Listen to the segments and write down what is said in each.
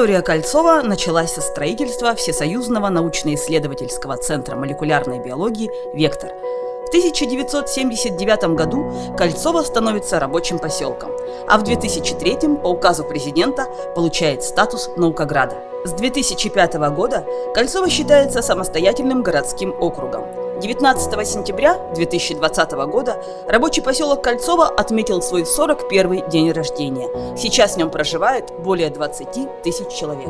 История Кольцова началась со строительства Всесоюзного научно-исследовательского центра молекулярной биологии «Вектор». В 1979 году Кольцово становится рабочим поселком, а в 2003 по указу президента получает статус наукограда. С 2005 года Кольцово считается самостоятельным городским округом. 19 сентября 2020 года рабочий поселок Кольцово отметил свой 41 день рождения. Сейчас в нем проживает более 20 тысяч человек.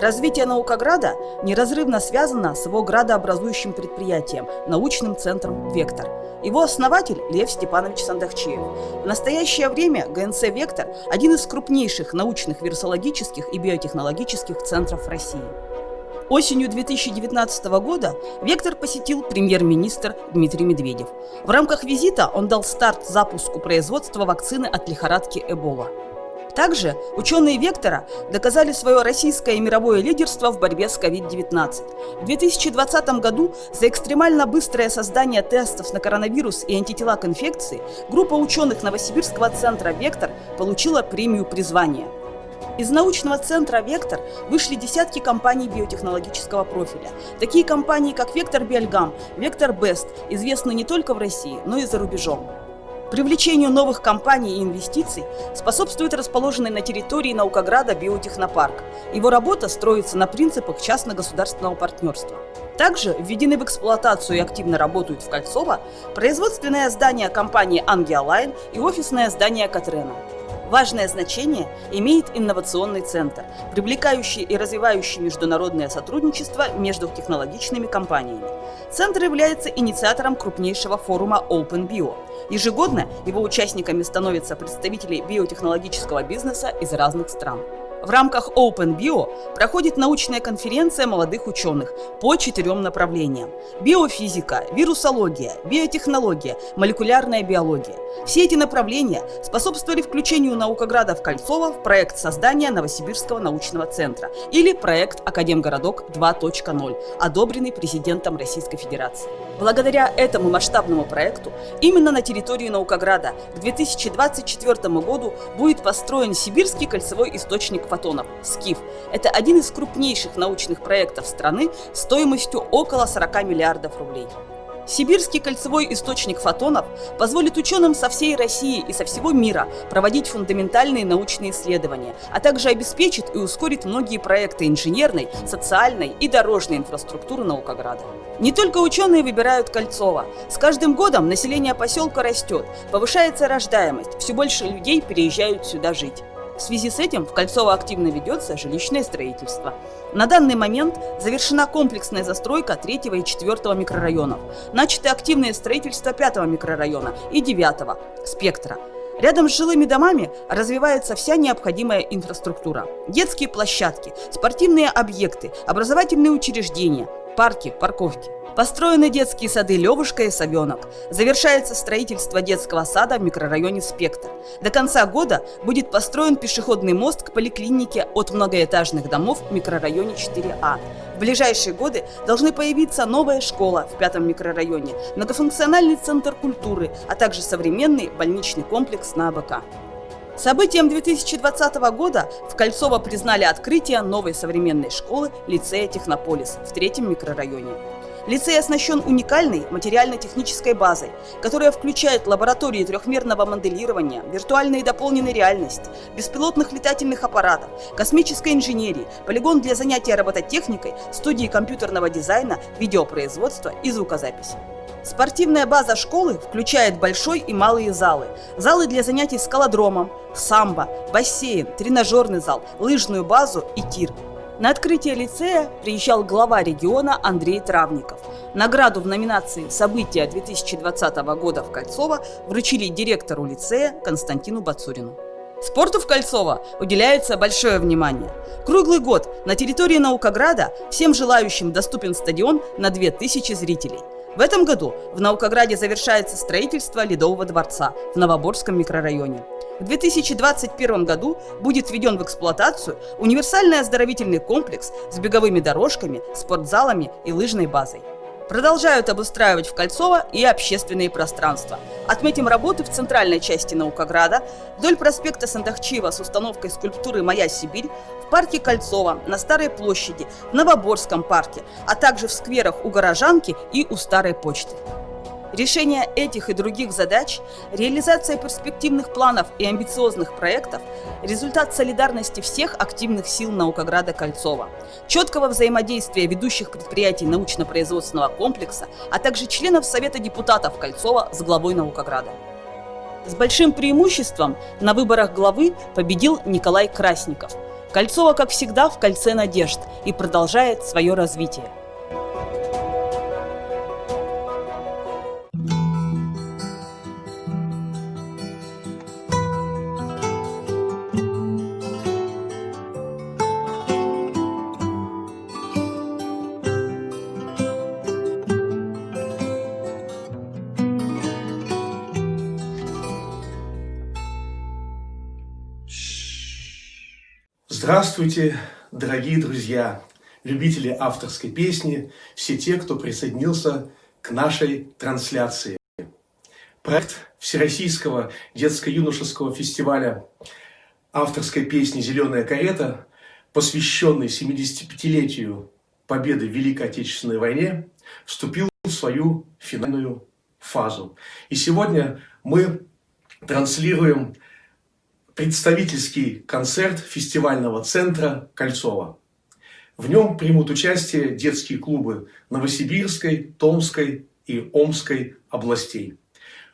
Развитие Наукограда неразрывно связано с его градообразующим предприятием – научным центром «Вектор». Его основатель – Лев Степанович Сандахчиев. В настоящее время ГНЦ «Вектор» – один из крупнейших научных вирусологических и биотехнологических центров России. Осенью 2019 года «Вектор» посетил премьер-министр Дмитрий Медведев. В рамках визита он дал старт запуску производства вакцины от лихорадки Эбола. Также ученые «Вектора» доказали свое российское и мировое лидерство в борьбе с COVID-19. В 2020 году за экстремально быстрое создание тестов на коронавирус и антитела к инфекции группа ученых Новосибирского центра «Вектор» получила премию призвания – из научного центра «Вектор» вышли десятки компаний биотехнологического профиля. Такие компании, как «Вектор Биальгам», «Вектор Бест» известны не только в России, но и за рубежом. Привлечению новых компаний и инвестиций способствует расположенный на территории Наукограда биотехнопарк. Его работа строится на принципах частно-государственного партнерства. Также введены в эксплуатацию и активно работают в Кольцово производственное здание компании «Ангиолайн» и офисное здание «Катрена». Важное значение имеет инновационный центр, привлекающий и развивающий международное сотрудничество между технологичными компаниями. Центр является инициатором крупнейшего форума Open Bio. Ежегодно его участниками становятся представители биотехнологического бизнеса из разных стран. В рамках Open Bio проходит научная конференция молодых ученых по четырем направлениям. Биофизика, вирусология, биотехнология, молекулярная биология. Все эти направления способствовали включению наукограда в Кольцово в проект создания Новосибирского научного центра или проект Академгородок 2.0, одобренный президентом Российской Федерации. Благодаря этому масштабному проекту именно на территории Наукограда к 2024 году будет построен Сибирский кольцевой источник фотонов – СКИФ. Это один из крупнейших научных проектов страны стоимостью около 40 миллиардов рублей. Сибирский кольцевой источник фотонов позволит ученым со всей России и со всего мира проводить фундаментальные научные исследования, а также обеспечит и ускорит многие проекты инженерной, социальной и дорожной инфраструктуры Наукограда. Не только ученые выбирают Кольцово. С каждым годом население поселка растет, повышается рождаемость, все больше людей переезжают сюда жить. В связи с этим в Кольцово активно ведется жилищное строительство. На данный момент завершена комплексная застройка 3 и 4 микрорайонов. Начато активное строительство 5 микрорайона и 9 спектра. Рядом с жилыми домами развивается вся необходимая инфраструктура. Детские площадки, спортивные объекты, образовательные учреждения, парки, парковки. Построены детские сады «Левушка» и «Совенок». Завершается строительство детского сада в микрорайоне «Спектр». До конца года будет построен пешеходный мост к поликлинике от многоэтажных домов в микрорайоне 4А. В ближайшие годы должны появиться новая школа в пятом микрорайоне, многофункциональный центр культуры, а также современный больничный комплекс на АБК. Событием 2020 года в Кольцово признали открытие новой современной школы лицея «Технополис» в третьем микрорайоне. Лицей оснащен уникальной материально-технической базой, которая включает лаборатории трехмерного моделирования, виртуальной и дополненной реальности, беспилотных летательных аппаратов, космической инженерии, полигон для занятия робототехникой, студии компьютерного дизайна, видеопроизводства и звукозаписи. Спортивная база школы включает большой и малые залы. Залы для занятий скалодромом, самбо, бассейн, тренажерный зал, лыжную базу и тир – на открытие лицея приезжал глава региона Андрей Травников. Награду в номинации «События 2020 года в Кольцово» вручили директору лицея Константину Бацурину. Спорту в Кольцово уделяется большое внимание. Круглый год на территории Наукограда всем желающим доступен стадион на 2000 зрителей. В этом году в Наукограде завершается строительство Ледового дворца в Новоборском микрорайоне. В 2021 году будет введен в эксплуатацию универсальный оздоровительный комплекс с беговыми дорожками, спортзалами и лыжной базой. Продолжают обустраивать в Кольцово и общественные пространства. Отметим работы в центральной части Наукограда, вдоль проспекта Сандахчиева с установкой скульптуры «Моя Сибирь», в парке Кольцово, на Старой площади, в Новоборском парке, а также в скверах у Горожанки и у Старой почты. Решение этих и других задач, реализация перспективных планов и амбициозных проектов – результат солидарности всех активных сил Наукограда Кольцова, четкого взаимодействия ведущих предприятий научно-производственного комплекса, а также членов Совета депутатов Кольцова с главой Наукограда. С большим преимуществом на выборах главы победил Николай Красников. Кольцово, как всегда, в кольце надежд и продолжает свое развитие. Здравствуйте, дорогие друзья, любители авторской песни, все те, кто присоединился к нашей трансляции. Проект Всероссийского детско-юношеского фестиваля авторской песни «Зеленая карета», посвященный 75-летию победы в Великой Отечественной войне, вступил в свою финальную фазу. И сегодня мы транслируем представительский концерт фестивального центра Кольцова. В нем примут участие детские клубы Новосибирской, Томской и Омской областей.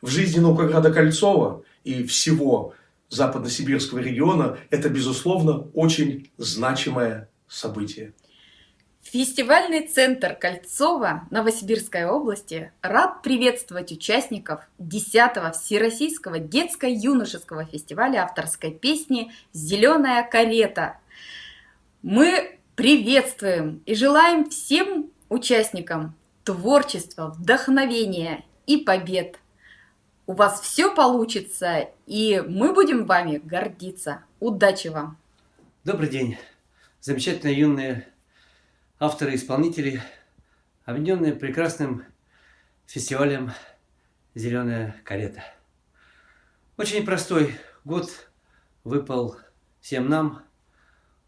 В жизни Наукограда Кольцова и всего западносибирского региона это, безусловно, очень значимое событие. Фестивальный центр Кольцова Новосибирской области рад приветствовать участников 10-го Всероссийского детско-юношеского фестиваля авторской песни «Зеленая карета». Мы приветствуем и желаем всем участникам творчества, вдохновения и побед. У вас все получится, и мы будем вами гордиться. Удачи вам! Добрый день, замечательные юные авторы и исполнители, объединенные прекрасным фестивалем «Зеленая карета». Очень простой год выпал всем нам,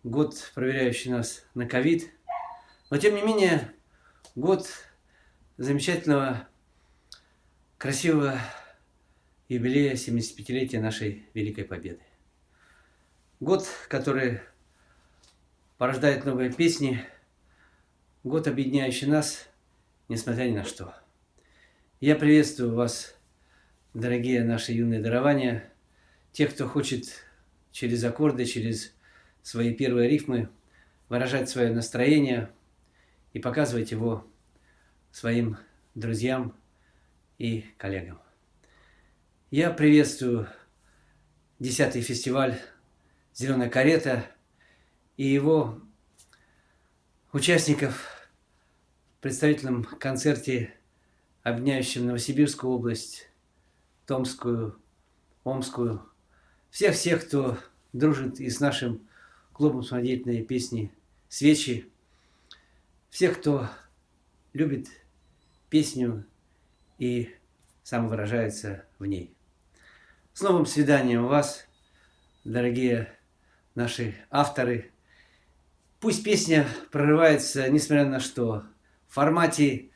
год, проверяющий нас на ковид, но тем не менее год замечательного, красивого юбилея 75-летия нашей Великой Победы. Год, который порождает новые песни, Год, объединяющий нас, несмотря ни на что. Я приветствую вас, дорогие наши юные дарования, тех, кто хочет через аккорды, через свои первые рифмы выражать свое настроение и показывать его своим друзьям и коллегам. Я приветствую 10-й фестиваль «Зеленая карета» и его участников в представительном концерте, объединяющем Новосибирскую область, Томскую, Омскую, всех-всех, кто дружит и с нашим клубом самодеятельной песни «Свечи», всех, кто любит песню и самовыражается в ней. С новым свиданием вас, дорогие наши авторы – Пусть песня прорывается, несмотря на что, в формате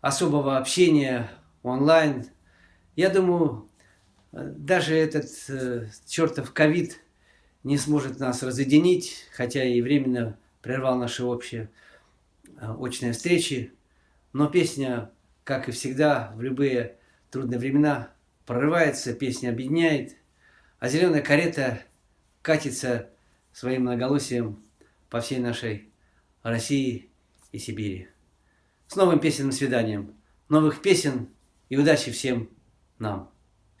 особого общения онлайн. Я думаю, даже этот э, чертов ковид не сможет нас разъединить, хотя и временно прервал наши общие э, очные встречи. Но песня, как и всегда, в любые трудные времена прорывается, песня объединяет, а зеленая карета катится своим многоголосием по всей нашей России и Сибири. С новым песенным свиданием, новых песен и удачи всем нам.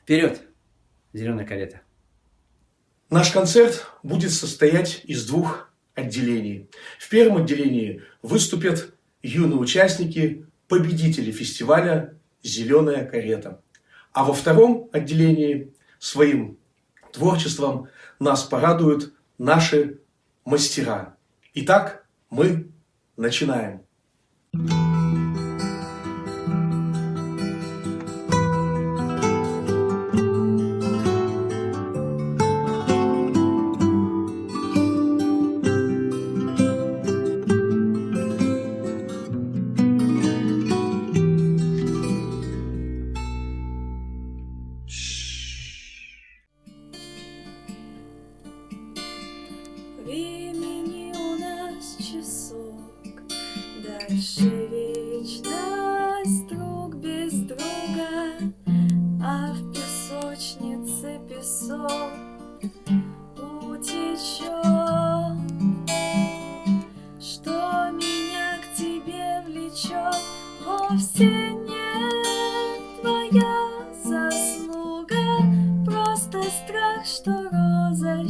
Вперед, зеленая карета! Наш концерт будет состоять из двух отделений. В первом отделении выступят юные участники, победители фестиваля «Зеленая карета». А во втором отделении своим творчеством нас порадуют наши мастера – Итак, мы начинаем. Thank you. 在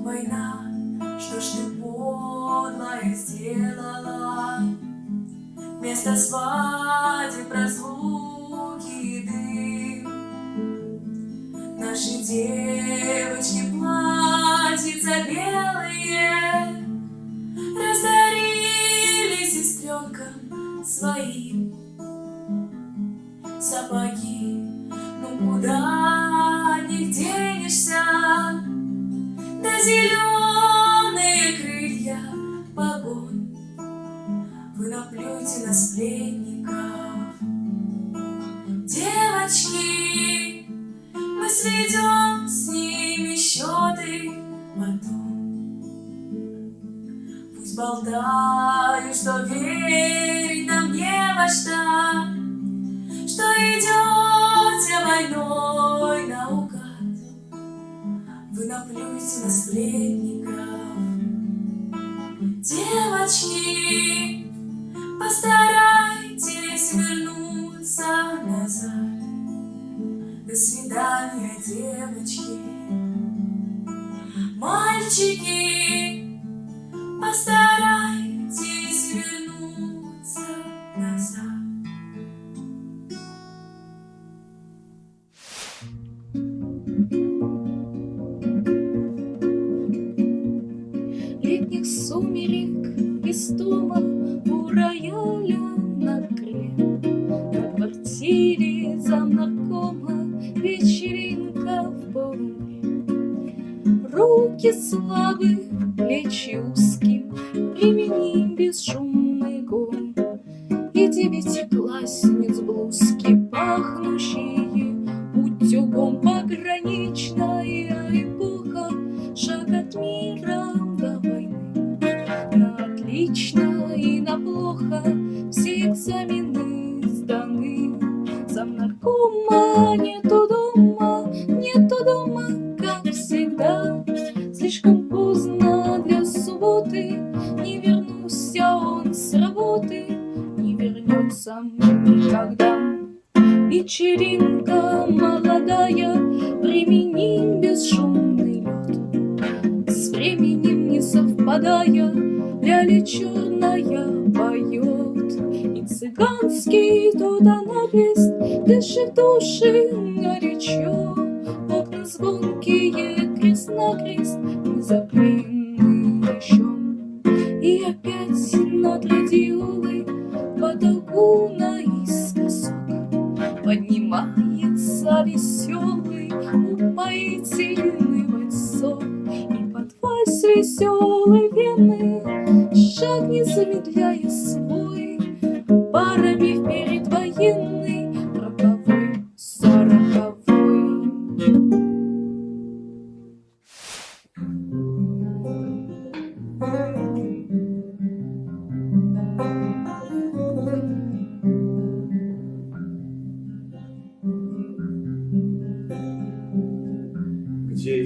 война, что ж ты подлое сделала? Вместо свадеб разлуки и дым Наши девочки платьица белые Разорили сестренкам своим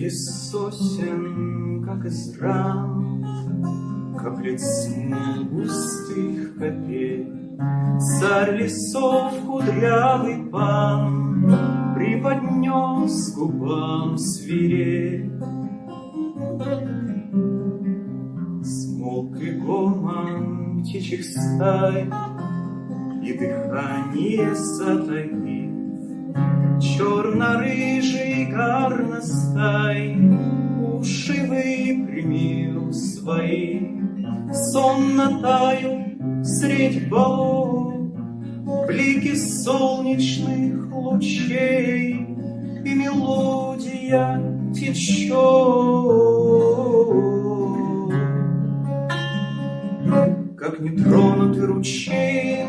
Из сосен, как из рам, Каплет смол густых капель, Царь лесов кудрявый пан Приподнес губам свирель. Смолк и гомон птичьих стай, И дыхание затаив, Черно-рыжий горностай Уши выпрямил свои, Сонно таю средь балов Блики солнечных лучей И мелодия течет. Как нетронутый ручей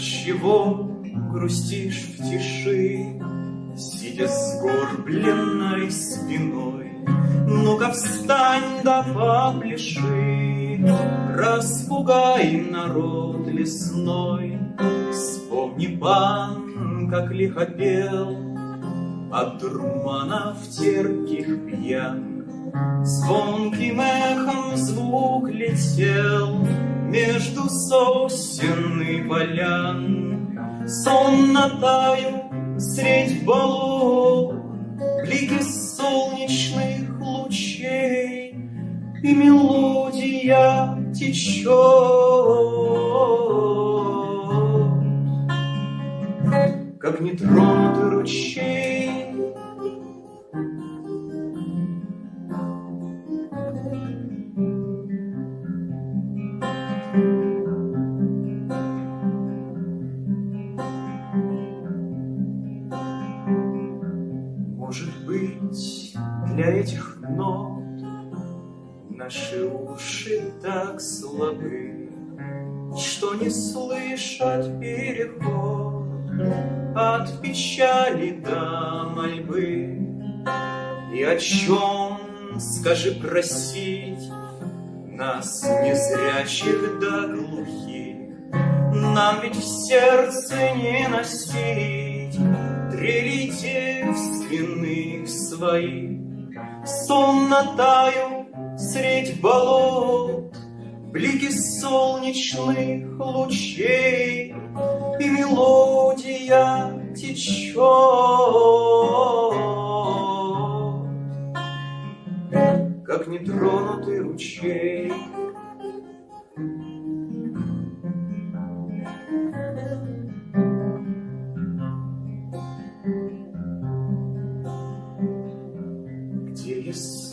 Отчего грустишь в тиши, Сидя сгорбленной спиной? Ну-ка встань да попляши, Распугай народ лесной. Вспомни пан, как лихо пел, От дурманов терпких пьян. Звонким эхом звук летел Между сосен и полян. Сонно таю средь балов Блики солнечных лучей И мелодия течет. Как нетронутый ручей для этих нот Наши уши так слабы, Что не слышат переход От печали до мольбы. И о чем, скажи, просить Нас, незрячих да глухих, Нам ведь в сердце не носить Трели девственных своих, Сонно таю средь болот, Блики солнечных лучей, И мелодия течет, Как нетронутый ручей.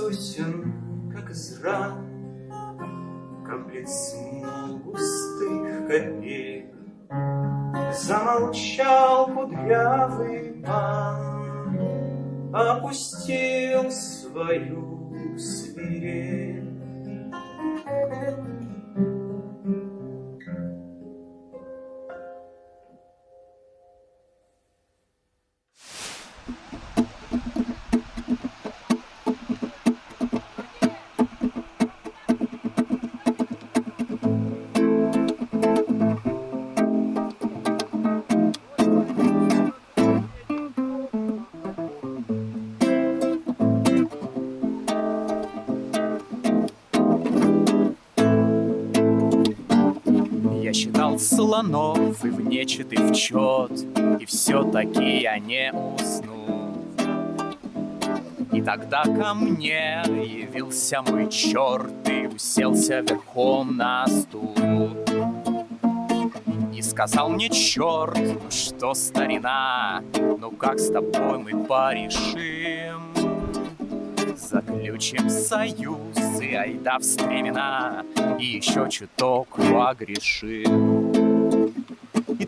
Сосен, как из ран, Каплет смол густых копеек. Замолчал кудрявый пан, Опустил свою свирель. Слонов и в нечет, и в чет, И все-таки я не уснул. И тогда ко мне явился мой черт И уселся верхом на стул. И сказал мне черт, ну что старина, Ну как с тобой мы порешим? Заключим союз и айда в стремена И еще чуток погрешим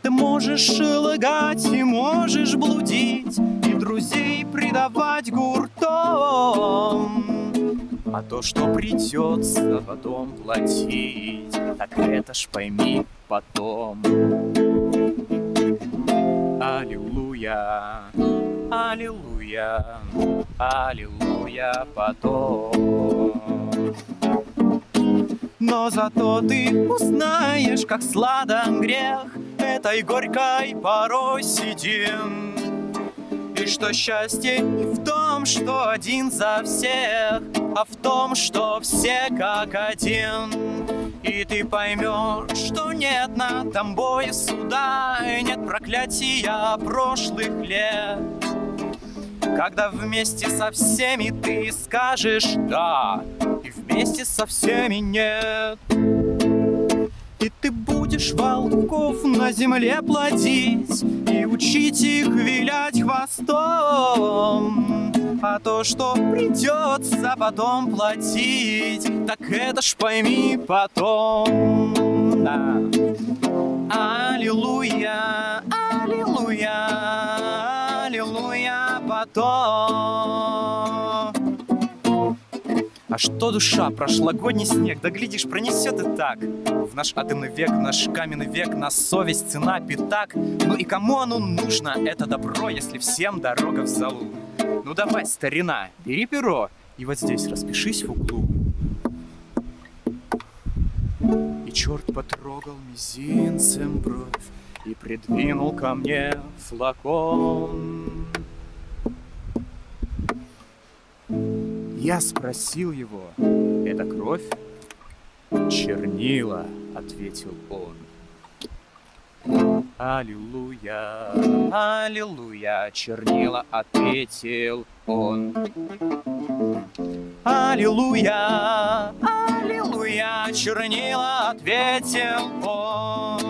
ты можешь лгать, и можешь блудить И друзей предавать гуртом А то, что придется потом платить Так это ж пойми потом Аллилуйя, аллилуйя, аллилуйя потом. Но зато ты узнаешь, как сладок грех Этой горькой порой сидим. И что счастье не в том, что один за всех А в том, что все как один. И ты поймешь, что нет над тобой суда И нет проклятия прошлых лет. Когда вместе со всеми ты скажешь «да», И вместе со всеми «нет». И ты будешь волков на земле плодить И учить их вилять хвостом А то, что придется потом платить Так это ж пойми потом да. Аллилуйя, аллилуйя, аллилуйя потом. А что душа, прошлогодний снег, да глядишь, пронесет и так. В наш атомный век, в наш каменный век, на совесть цена пятак. Ну и кому оно нужно, это добро, если всем дорога в залу? Ну давай, старина, бери перо и вот здесь распишись в углу. И черт потрогал мизинцем бровь И придвинул ко мне флакон Я спросил его, это кровь? Чернила, ответил он Аллилуйя, аллилуйя, чернила, ответил он. Аллилуйя, аллилуйя, чернила, ответил он.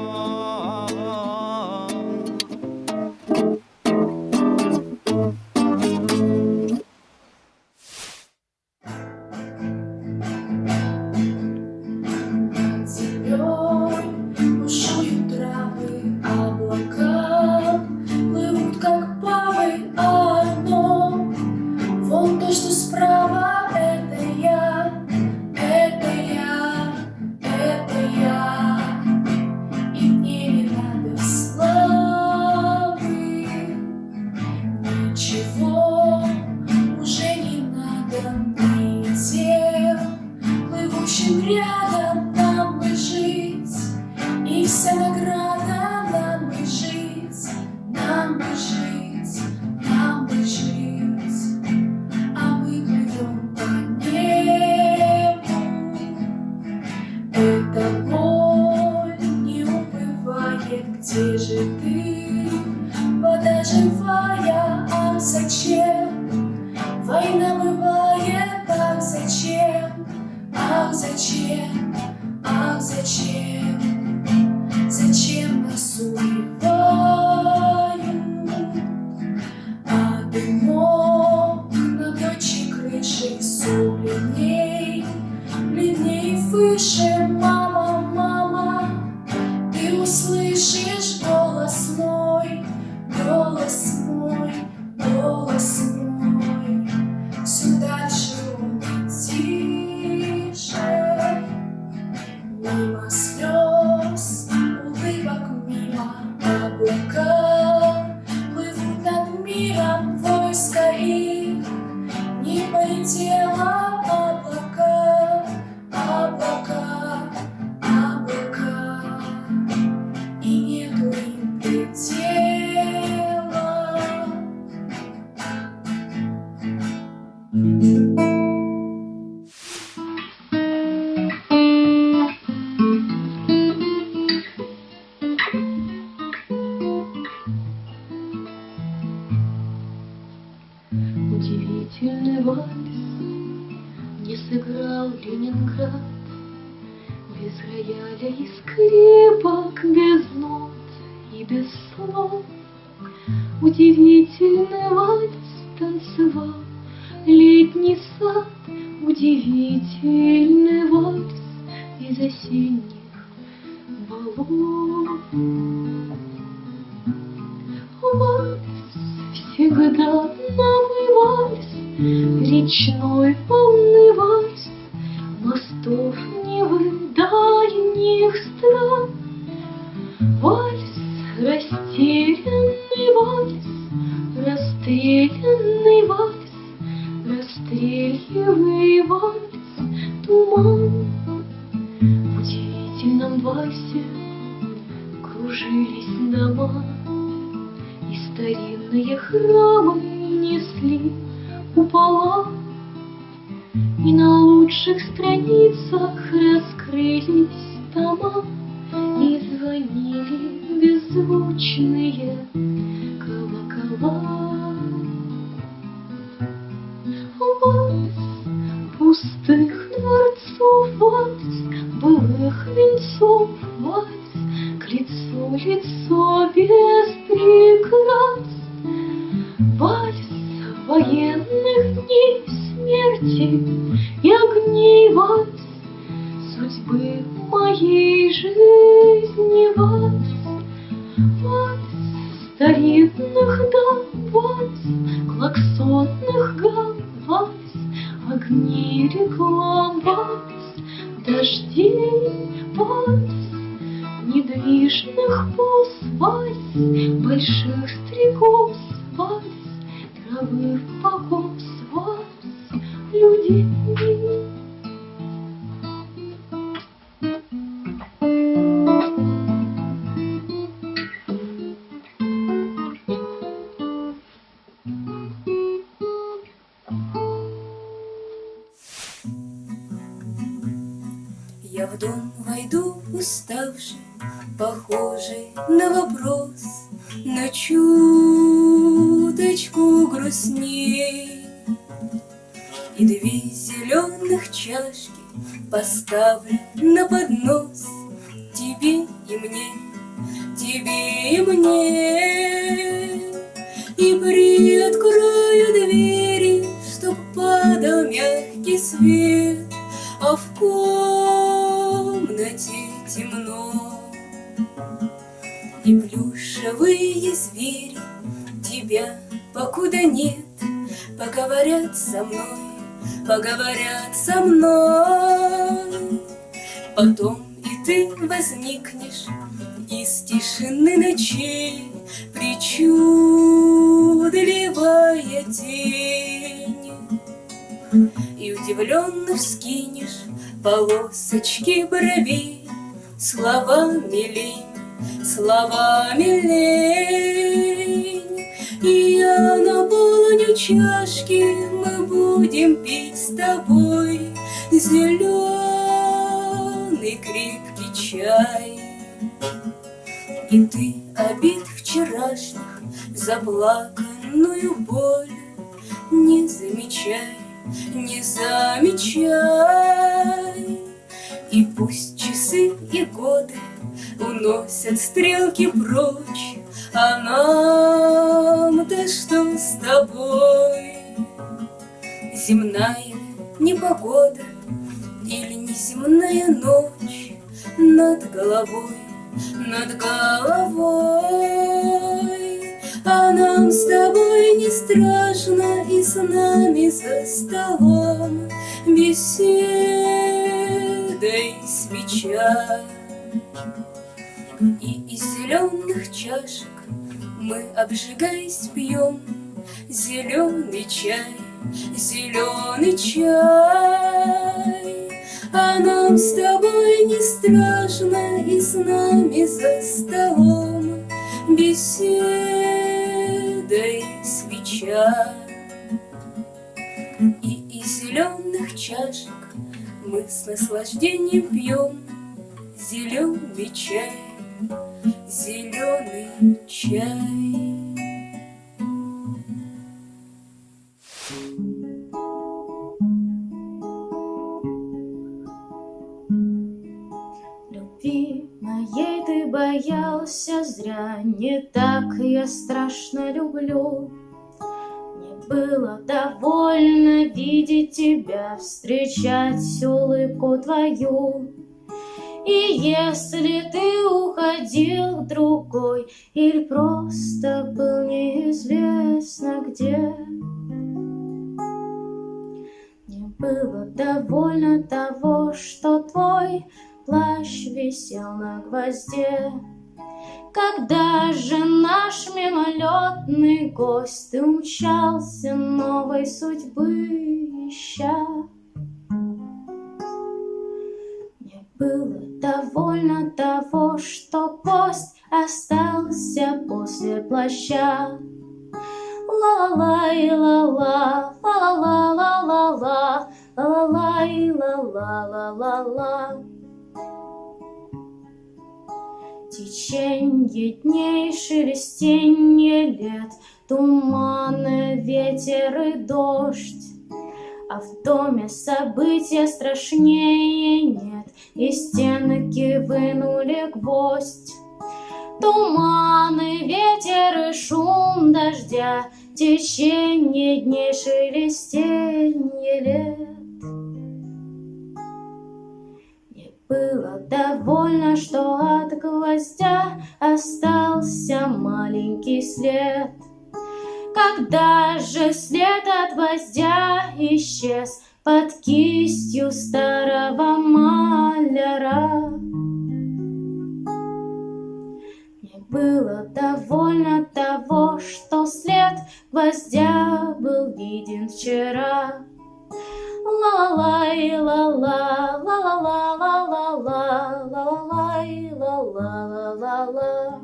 И на лучших страницах раскрылись тома, И звонили беззвучные возникнешь Из тишины ночей Причудливая тень. И удивленно вскинешь полосочки бровей Словами лень, словами лень. И я наполню чашки, мы будем пить с тобой Зеленый крепкий чай. И ты обид вчерашних, заплаканную боль Не замечай, не замечай. И пусть часы и годы уносят стрелки прочь, А нам-то что с тобой? Земная непогода или неземная ночь Над головой, над головой. А нам с тобой не страшно, и с нами за столом Беседа и свеча. И из зеленых чашек мы, обжигаясь, пьем Зеленый чай, зеленый чай. А нам с тобой не страшно, и с нами за столом Беседа свеча. И из зеленых чашек мы с наслаждением пьем Зеленый чай, зеленый чай. Боялся зря, Не так я страшно люблю. Мне было довольно видеть тебя, Встречать улыбку твою. И если ты уходил к другой Или просто был неизвестно где, Мне было довольно того, что твой плащ висел на гвозде. Когда же наш мимолетный гость Ты умчался новой судьбы ища? Мне было довольно того, что гость остался после плаща. Ла-ла-лай, ла-ла, ла-ла-ла-ла-ла, ла-ла-лай, ла-ла-ла-ла-ла. Теченье дней, шелестенье лет, Туманы, ветер и дождь. А в доме события страшнее нет, И стенки вынули гвоздь. Туманы, ветер и шум дождя, Теченье дней, шелестенье лет. Было довольно, что от гвоздя Остался маленький след. Когда же след от гвоздя исчез Под кистью старого маляра? Мне было довольно того, что след гвоздя был виден вчера. Ла-ла-лай, ла-ла, ла-ла-ла-ла-ла-ла, ла-ла-лай, ла-ла-ла-ла-ла.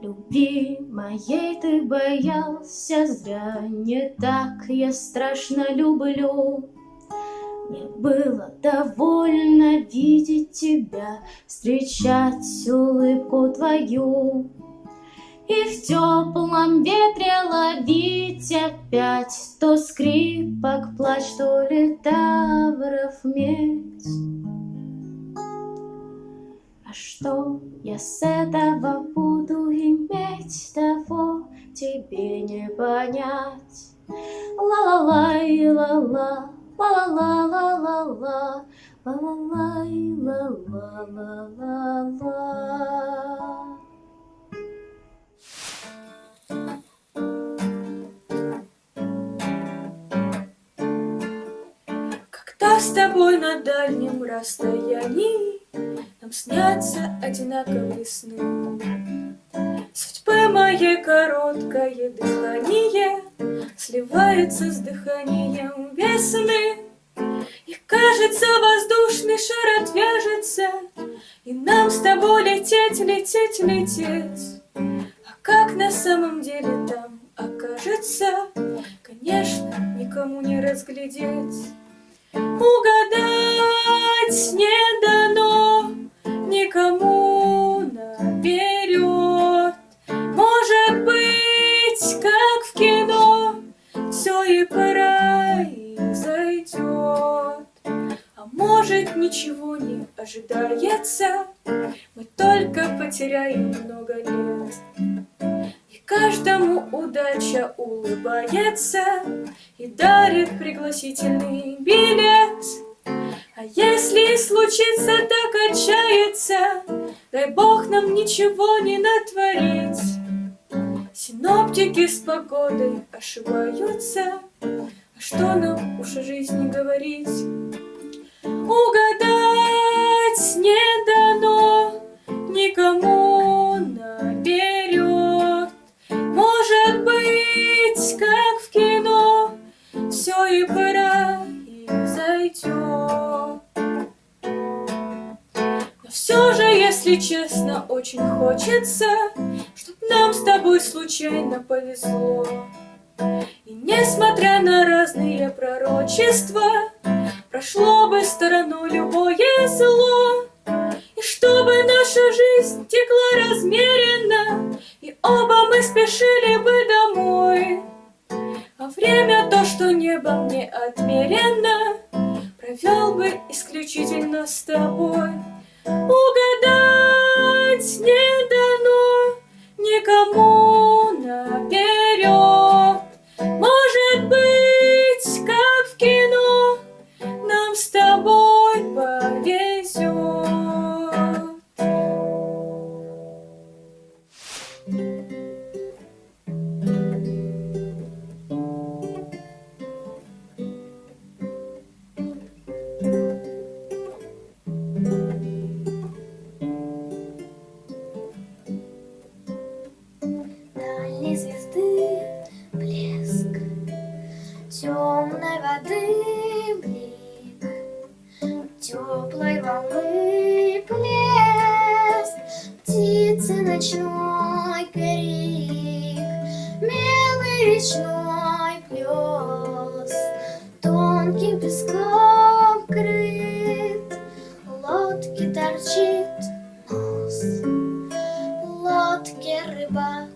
Любви моей ты боялся зря, Не так я страшно люблю. Мне было довольно видеть тебя, Встречать улыбку твою. И в теплом ветре ловить опять То скрипок плач, то литавров медь. А что я с этого буду иметь, того тебе не понять. Ла-ла-лай, ла-ла, ла-ла-ла-ла-ла-ла, ла-ла-лай, ла-ла-ла-ла-ла. С тобой на дальнем расстоянии Нам снятся одинаковые сны. Судьбы моей короткое дыхание Сливается с дыханием весны. И кажется, воздушный шар отвяжется, И нам с тобой лететь, лететь, лететь. А как на самом деле там окажется, Конечно, никому не разглядеть. Угадать не дано никому наперед. Может быть, как в кино, все и произойдет. А может, ничего не ожидается, мы только потеряем много лет. Каждому удача улыбается И дарит пригласительный билет. А если случится так отчаяться, Дай Бог нам ничего не натворить. Синоптики с погодой ошибаются, А что нам уж о жизни говорить? Угадать не дано никому быть, как в кино, все и произойдет. Но все же, если честно, очень хочется, Чтоб нам с тобой случайно повезло. И несмотря на разные пророчества, Прошло бы стороной любое зло. Чтобы наша жизнь текла размеренно, И оба мы спешили бы домой. А время то, что небо мне отмерено, Про провел бы исключительно с тобой. Угадать не дано никому наперед. Ночной крик, белый речной плес, тонким песком крыт, лодки торчит нос лодке рыбак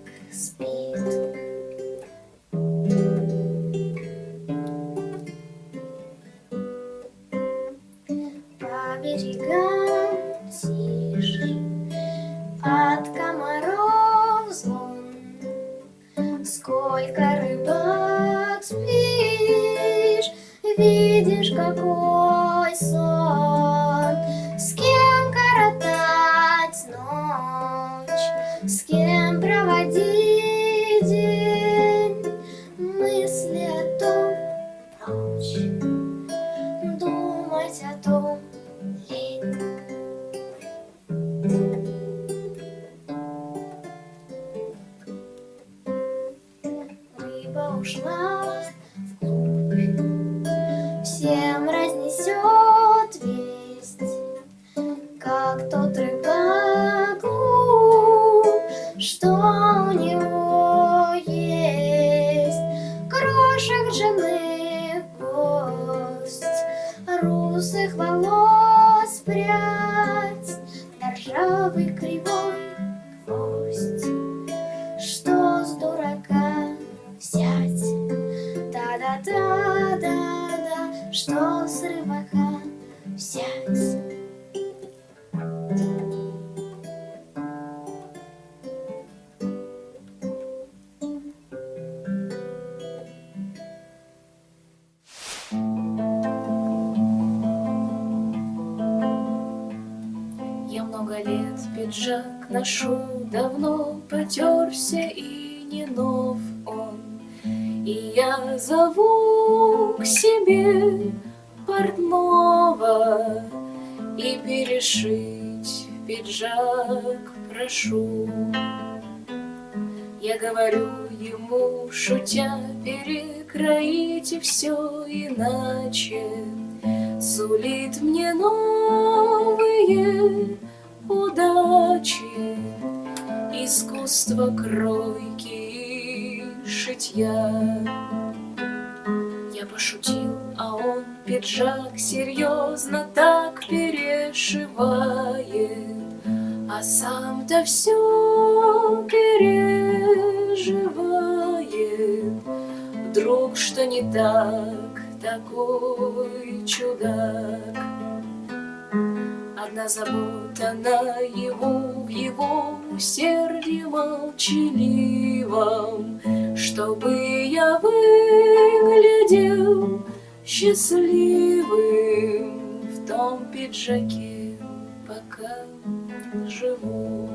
Искусство кройки и шитья. Я пошутил, а он пиджак серьезно так перешивает, А сам-то все переживает. Вдруг что не так, такой чудак. Одна забота наяву в его усердии молчаливом, Чтобы я выглядел счастливым в том пиджаке, пока живу.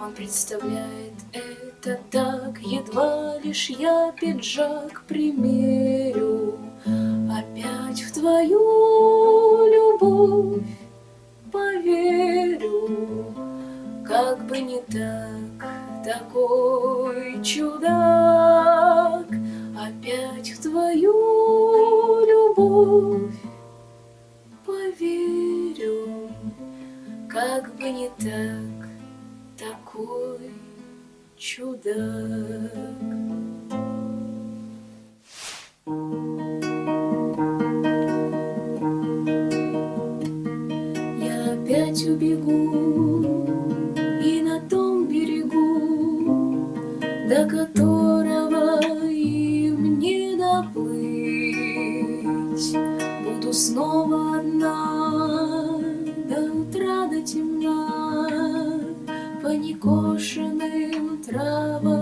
Он представляет это так, едва лишь я пиджак примерю, Опять в твою любовь поверю, Как бы не так, такой чудак, Опять в твою любовь поверю, Как бы не так, такой чудак. берегу, и на том берегу, до которого им не доплыть. Буду снова одна, до утра до темна, по некошенным травам.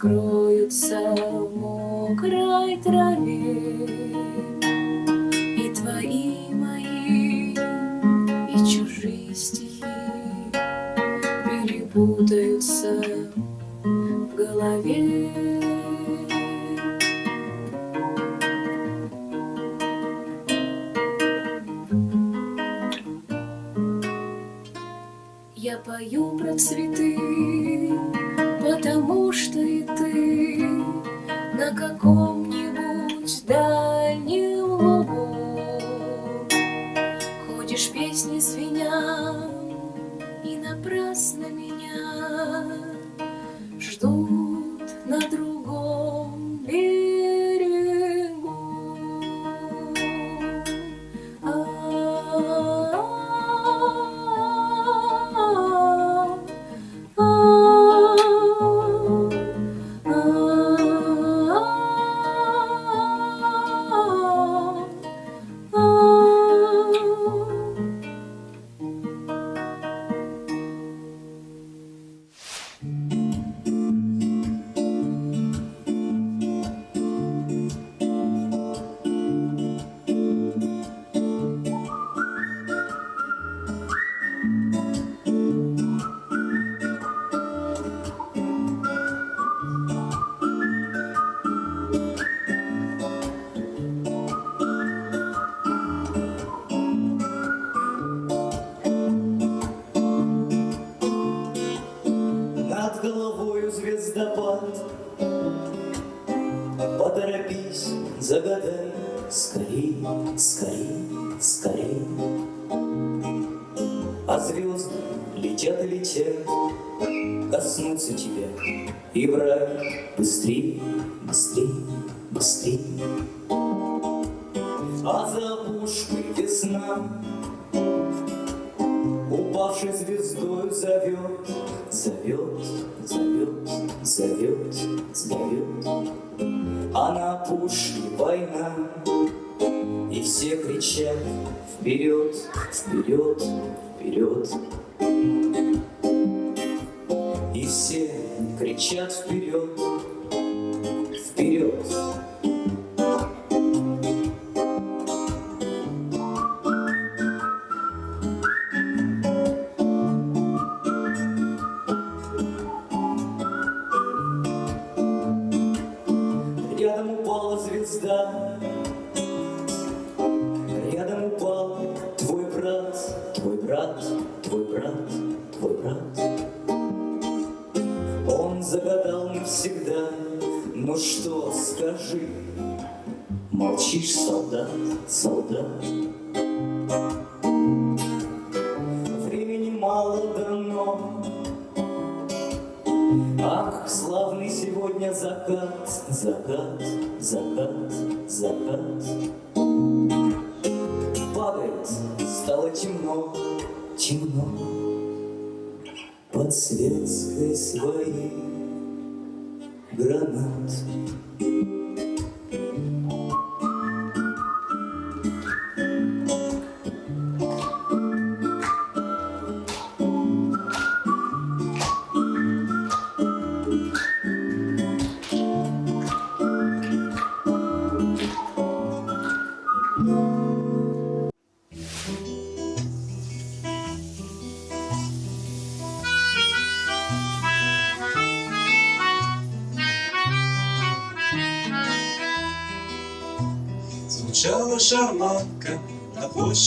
скроются в мокрой траве. Молчишь, солдат, солдат. Времени мало дано, Ах, славный сегодня закат, закат, закат, закат. Падает, стало темно, темно, Под светской своей гранат.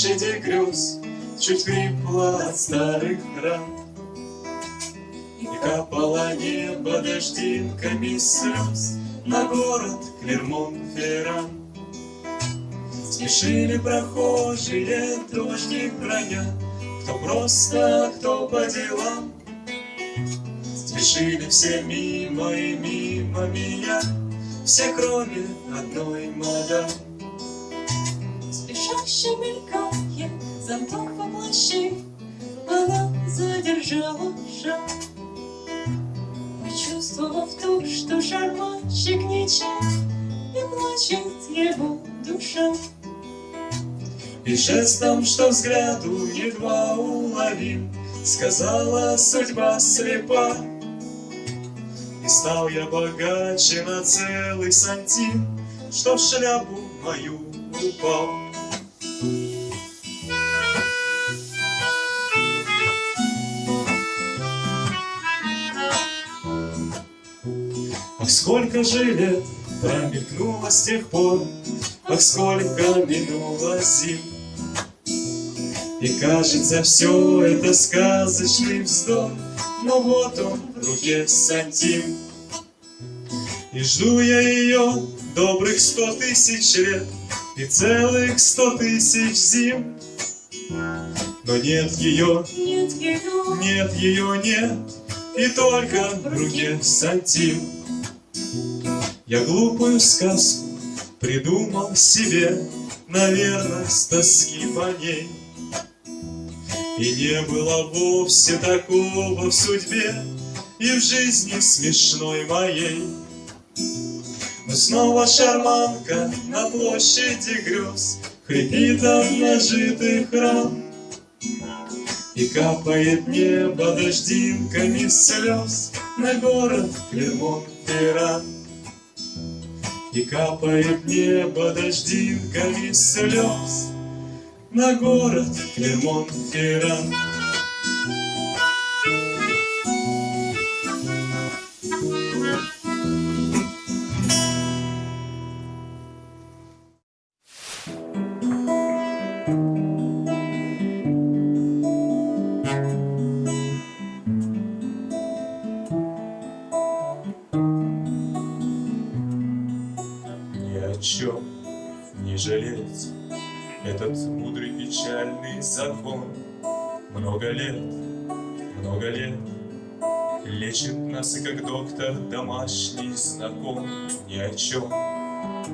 площади грез Чуть хрипло от старых ран. И капало небо дождинками слез На город Клермон-Ферран. Смешили прохожие дожди броня. Кто просто, кто по делам. Спешили все мимо и мимо меня. Все кроме одной мадам плаща мелькает, замков во она задержала шаг. Почувствовав то, что шарманщик ничем не плачет его душа. И жестом, что взгляду едва уловим, Сказала судьба слепа. И стал я богаче на целый сантим, Что в шляпу мою упал. Сколько же лет промелькнуло с тех пор, Ах, сколько минуло зим. И кажется, все это сказочный вздор, Но вот он в руке сантим. И жду я ее добрых сто тысяч лет И целых сто тысяч зим. Но нет ее, Нет ее, нет ее, нет, И только в руке сантим. Я глупую сказку придумал себе, Наверное, с тоски по ней. И не было вовсе такого в судьбе И в жизни смешной моей. Но снова шарманка на площади грез Хрипит от нажитых ран И капает небо дождинками слез На город Клермон-Ферран. И капает небо дождинками слез На город Клермон-Ферран. И как доктор домашний знаком Ни о чем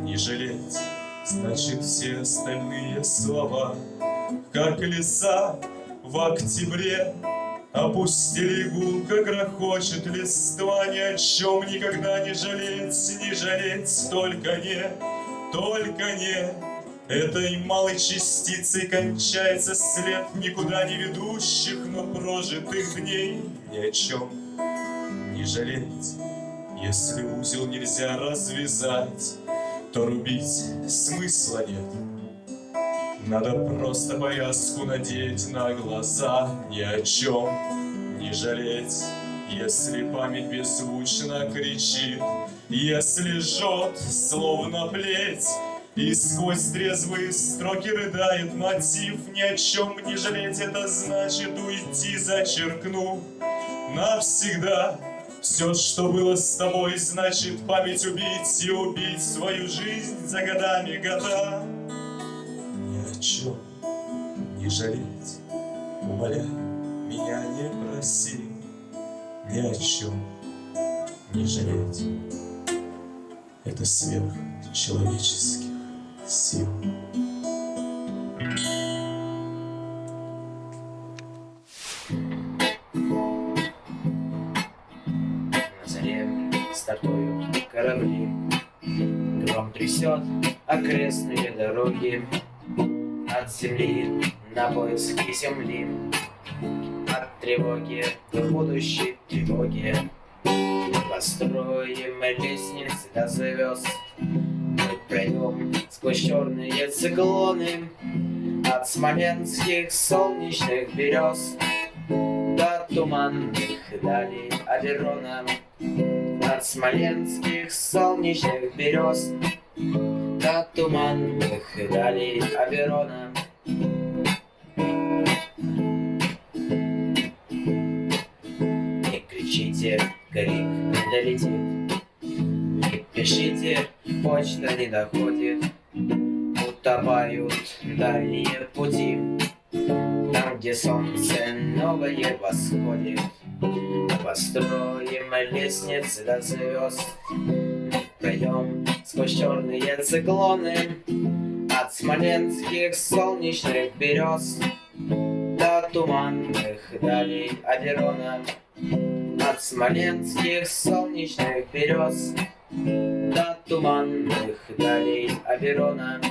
не жалеть Значит все остальные слова. Как леса в октябре Опустили гулко, грохочет листва Ни о чем никогда не жалеть, не жалеть Только не, только не. Этой малой частицей кончается след Никуда не ведущих, но прожитых дней Ни о чем не жалеть Если узел нельзя развязать То рубить смысла нет надо просто повязку надеть на глаза, ни о чем не жалеть. Если память беззвучно кричит, если жжет, словно плеть, и сквозь трезвые строки рыдает мотив, ни о чем не жалеть, это значит уйти, зачеркнув навсегда. Все, что было с тобой, значит память убить и убить свою жизнь за годами года ни о чем не жалеть. Умоляю, меня не проси, ни о чем не жалеть. Это сверх человеческих сил. Трясет окрестные дороги От земли на поиски земли От тревоги до будущей тревоги Построим лестницы до звезд Мы пройдем сквозь черные циклоны От смоленских солнечных берез До туманных далей Аверона От смоленских солнечных берез До туманных далей Аверона Не кричите, крик долетит Не пишите, почта не доходит. Утопают дальние пути. Там, где солнце новое восходит. Построим лестницы до звезд. Мы сквозь черные циклоны От смоленских солнечных берез До туманных далей Аверона От смоленских солнечных берез До туманных далей Аверона.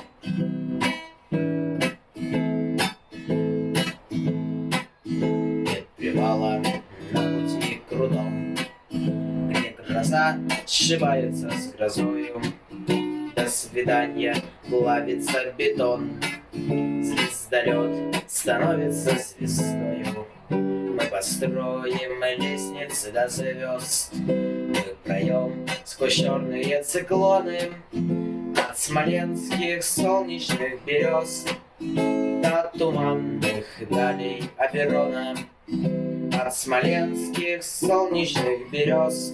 Нет привала на пути крутом Где гроза сшивается с грозою До свидания плавится бетон. Звездолет становится звездою. Мы построим лестницы до звезд. Мы проем сквозь черные циклоны. От смоленских солнечных берез До туманных далей Аперона От смоленских солнечных берез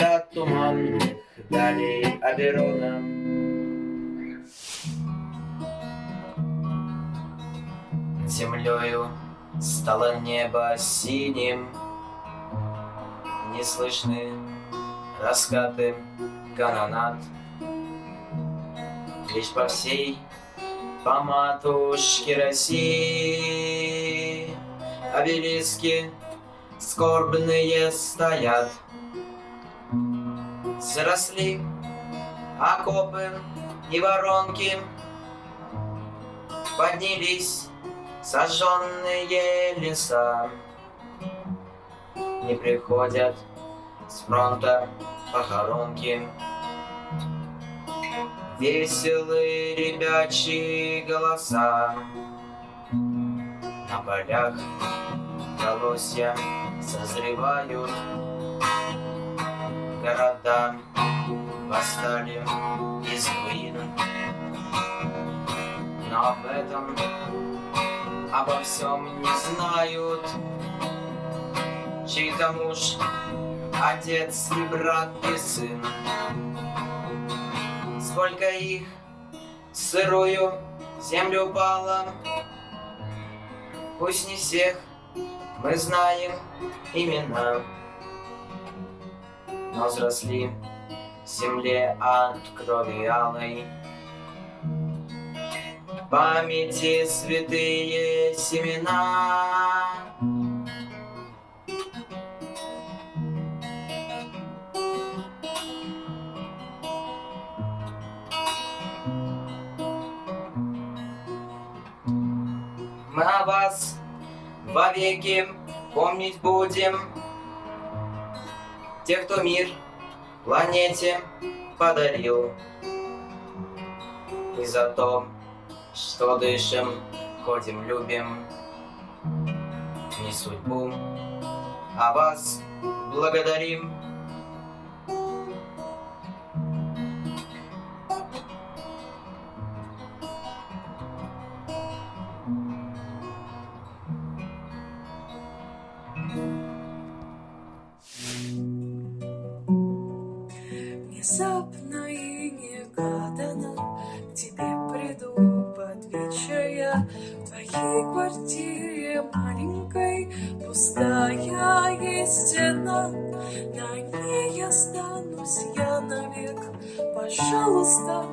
До туманных далей Аперона Землею стало небо синим, Не слышны раскаты канонат. Лишь по всей, по матушке России Обелиски скорбные стоят. Заросли окопы и воронки, Поднялись сожженные леса. Не приходят с фронта похоронки. Веселые ребячьи голоса. На полях колосья созревают Города восстали из руин. Но об этом обо всем не знают. Чей-то муж, отец и брат и сын. Сколько их сырую землю упало Пусть не всех мы знаем имена Но взросли в земле от крови алой памяти святые семена. Мы о вас вовеки помнить будем, Тех, кто мир планете подарил. И за то, что дышим, ходим, любим, не судьбу, а вас благодарим. Внезапно и негаданно к тебе приду под вечер я В твоей квартире маленькой. Пустая есть стена На ней останусь я навек. Пожалуйста,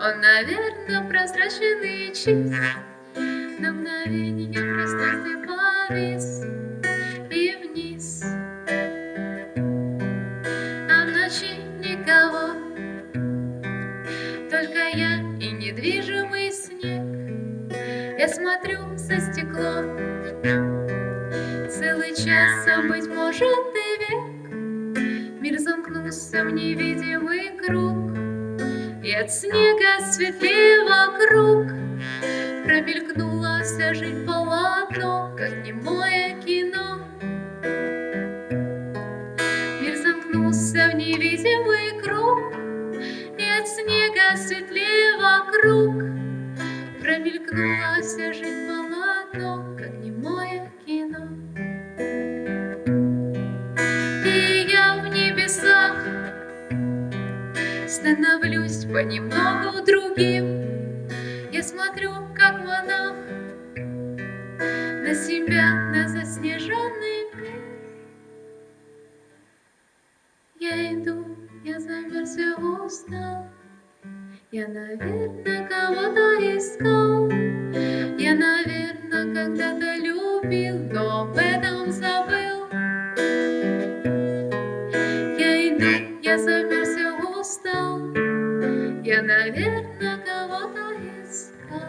Он, наверное, прозрачен и чист. На мгновенье в пространстве повис и вниз. А в ночи никого, только я и недвижимый снег. Я смотрю за стекло целый час, а быть может и век. Мир замкнулся в невидимый круг, и от снега светлее вокруг. Промелькнула вся жизнь полотно, как немое кино. Мир замкнулся в невидимый круг, и от снега светлее вокруг. Промелькнула вся жизнь становлюсь понемногу другим. Я смотрю, как монах, на себя, на заснеженный мир. Я иду, я замерз и устал. Я, наверное, кого-то искал. Я, наверное, когда-то любил, но об этом забыл. Я иду, я замерз. Я, наверное, кого-то искал.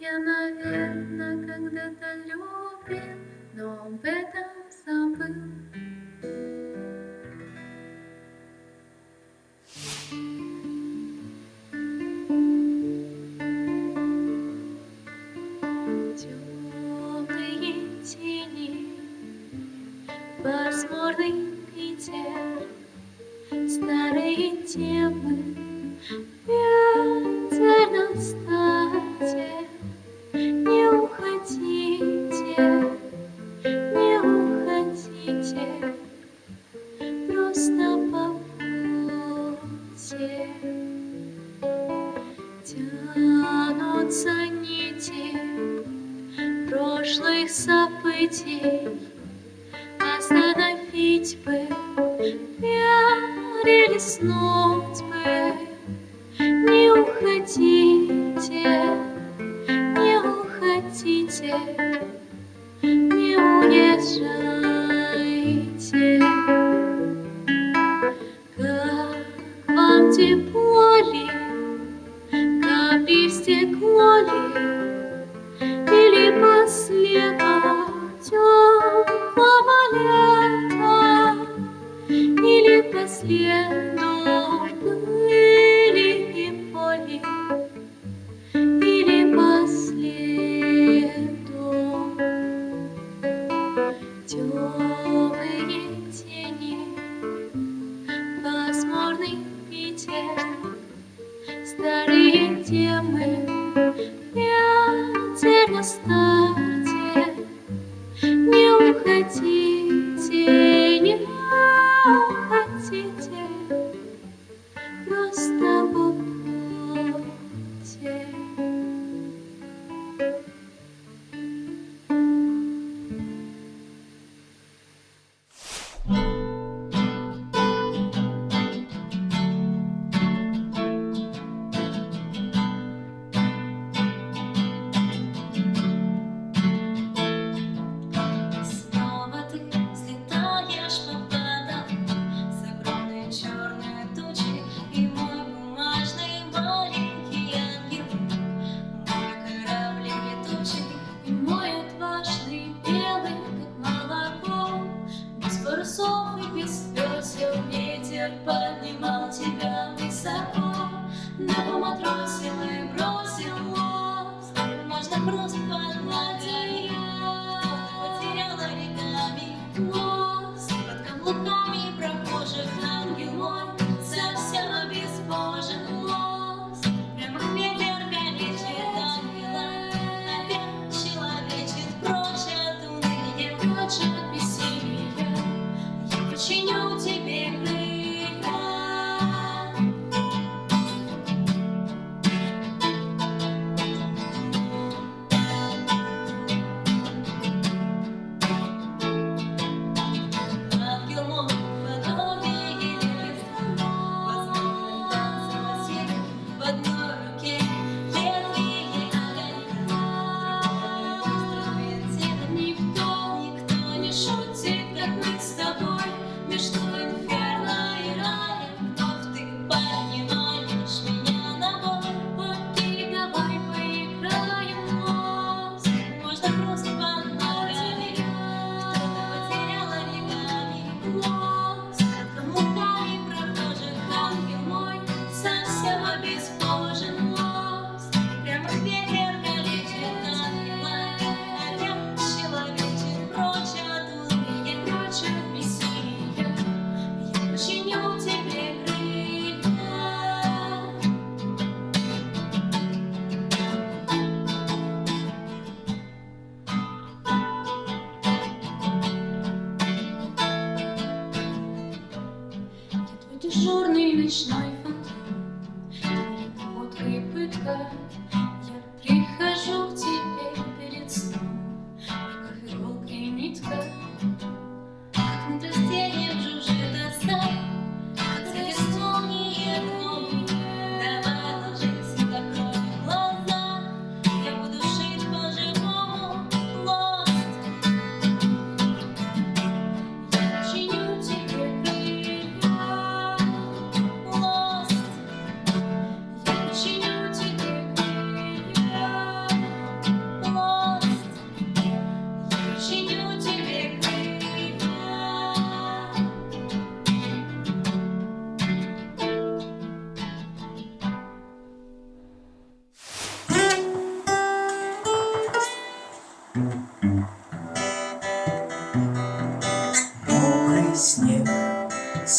Я, наверное, когда-то любил, но об этом забыл. Темные тени, пасмурный старые темы, ветер на стате. Не уходите, не уходите, просто побудьте. Тянутся нити прошлых событий, Остановить бы, перелистнуть бы. Не уходите, не уходите, не уезжайте. Как вам тепло ли, капли в стекло ли, или по следам теплого лета, по следу пыли и поли, или по следу. Темные тени, пасмурный Питер, старые темы, ветер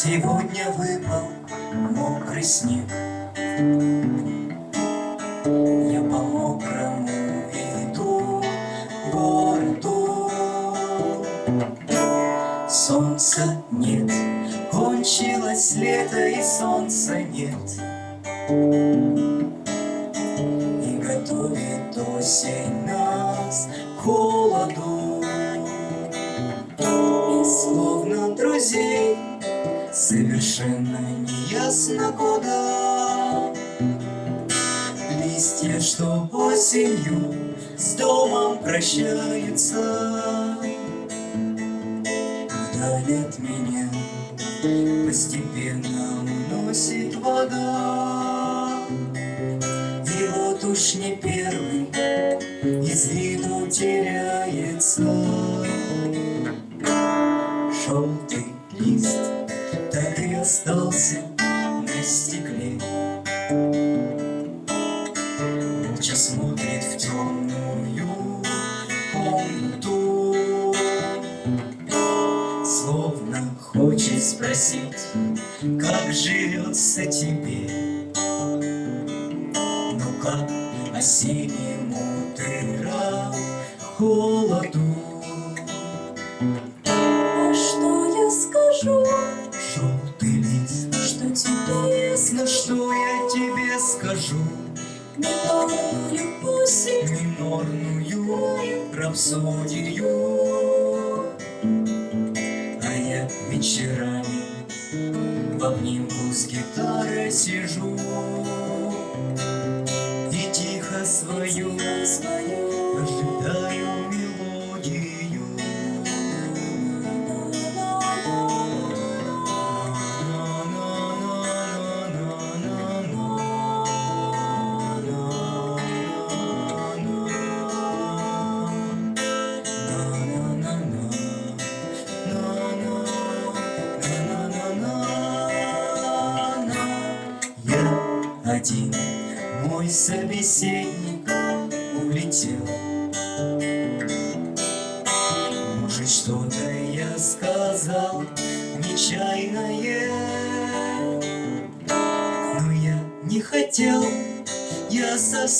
Сегодня выпал мокрый снег 下一次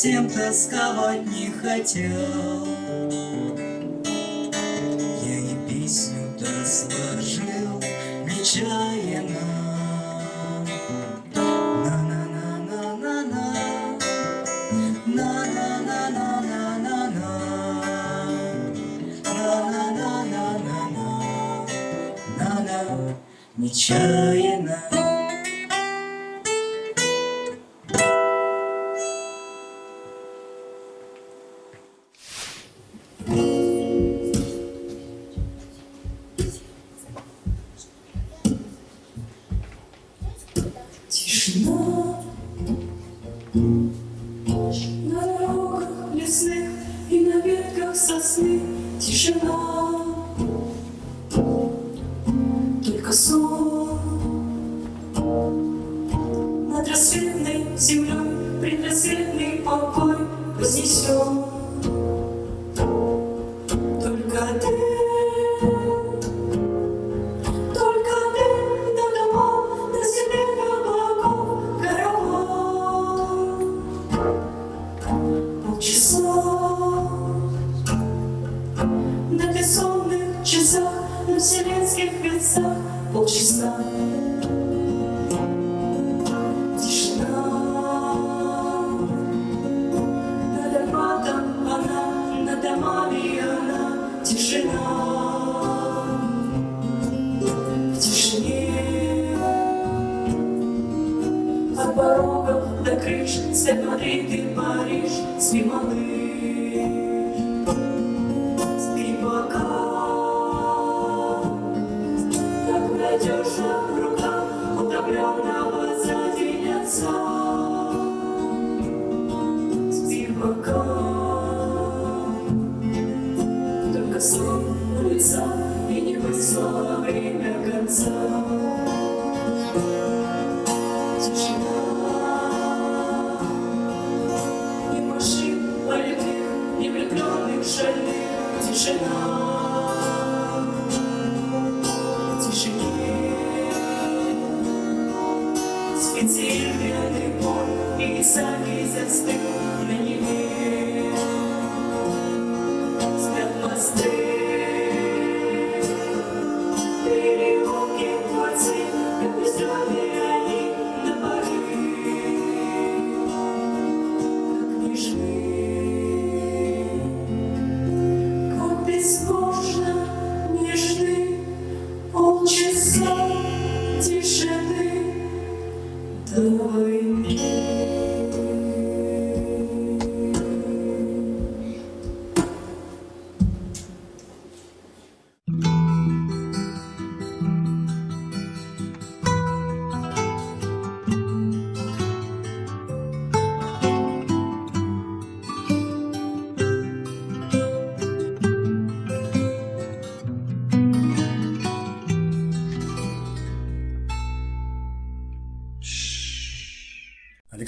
совсем тосковать не хотел. Я и песню-то сложил нечаянно. Нечаянно. Тишина на дорогах лесных и на ветках сосны.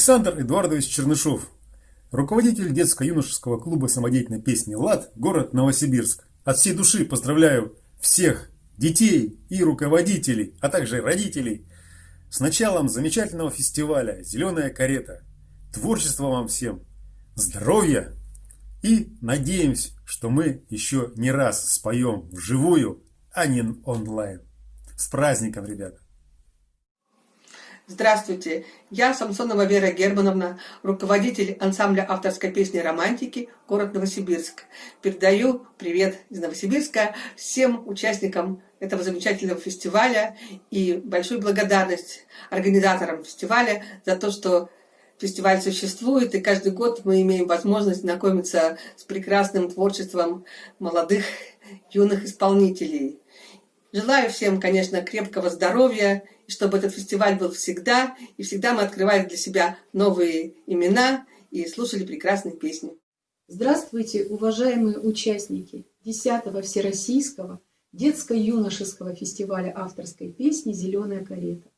Александр Эдуардович Чернышов, руководитель детско-юношеского клуба самодеятельной песни «ЛАД», город Новосибирск. От всей души поздравляю всех детей и руководителей, а также родителей с началом замечательного фестиваля «Зеленая карета». Творчества вам всем, здоровья и надеемся, что мы еще не раз споем вживую, а не онлайн. С праздником, ребята! Здравствуйте, я Самсонова Вера Германовна, руководитель ансамбля авторской песни «Романтики», город Новосибирск. Передаю привет из Новосибирска всем участникам этого замечательного фестиваля и большую благодарность организаторам фестиваля за то, что фестиваль существует, и каждый год мы имеем возможность знакомиться с прекрасным творчеством молодых юных исполнителей. Желаю всем, конечно, крепкого здоровья, и чтобы этот фестиваль был всегда, и всегда мы открывали для себя новые имена и слушали прекрасные песни. Здравствуйте, уважаемые участники 10-го Всероссийского детско-юношеского фестиваля авторской песни «Зеленая карета».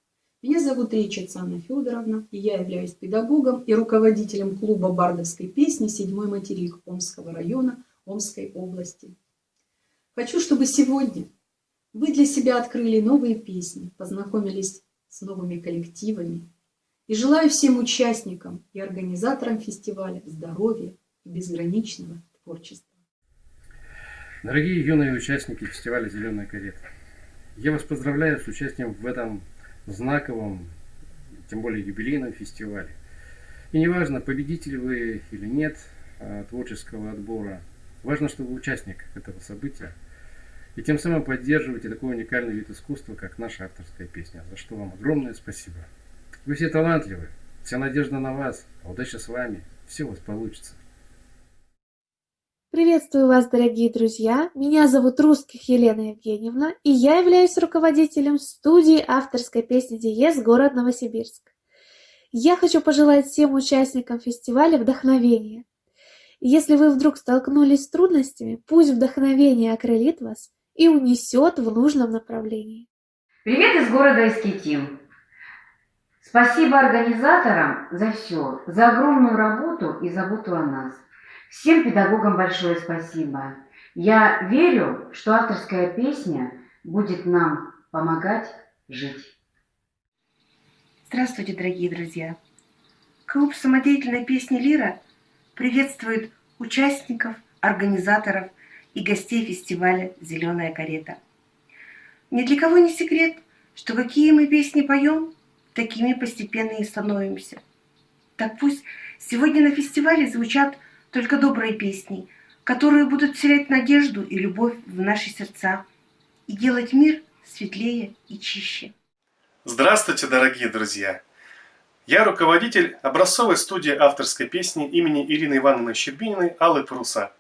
Меня зовут Речица Анна Федоровна, и я являюсь педагогом и руководителем клуба бардовской песни «Седьмой материк» Омского района Омской области. Хочу, чтобы сегодня вы для себя открыли новые песни, познакомились с новыми коллективами. И желаю всем участникам и организаторам фестиваля здоровья и безграничного творчества. Дорогие юные участники фестиваля «Зеленая карета», я вас поздравляю с участием в этом знаковом, тем более юбилейном фестивале. И неважно, победитель вы или нет а, творческого отбора, важно, что вы участник этого события. И тем самым поддерживаете такой уникальный вид искусства, как наша авторская песня, за что вам огромное спасибо. Вы все талантливы, вся надежда на вас, а удача с вами, все у вас получится. Приветствую вас, дорогие друзья! Меня зовут Русских Елена Евгеньевна, и я являюсь руководителем студии авторской песни «Диез» город Новосибирск. Я хочу пожелать всем участникам фестиваля вдохновения. Если вы вдруг столкнулись с трудностями, пусть вдохновение окрылит вас и унесет в нужном направлении. Привет из города Искитим. Спасибо организаторам за все, за огромную работу и заботу о нас. Всем педагогам большое спасибо. Я верю, что авторская песня будет нам помогать жить. Здравствуйте, дорогие друзья! Клуб самодеятельной песни «Лира» приветствует участников, организаторов и гостей фестиваля «Зеленая карета». Ни для кого не секрет, что какие мы песни поем, такими постепенно и становимся. Так пусть сегодня на фестивале звучат только добрые песни, которые будут вселять надежду и любовь в наши сердца и делать мир светлее и чище. Здравствуйте, дорогие друзья! Я руководитель образцовой студии авторской песни имени Ирины Ивановны Щербининой Аллы Пруса.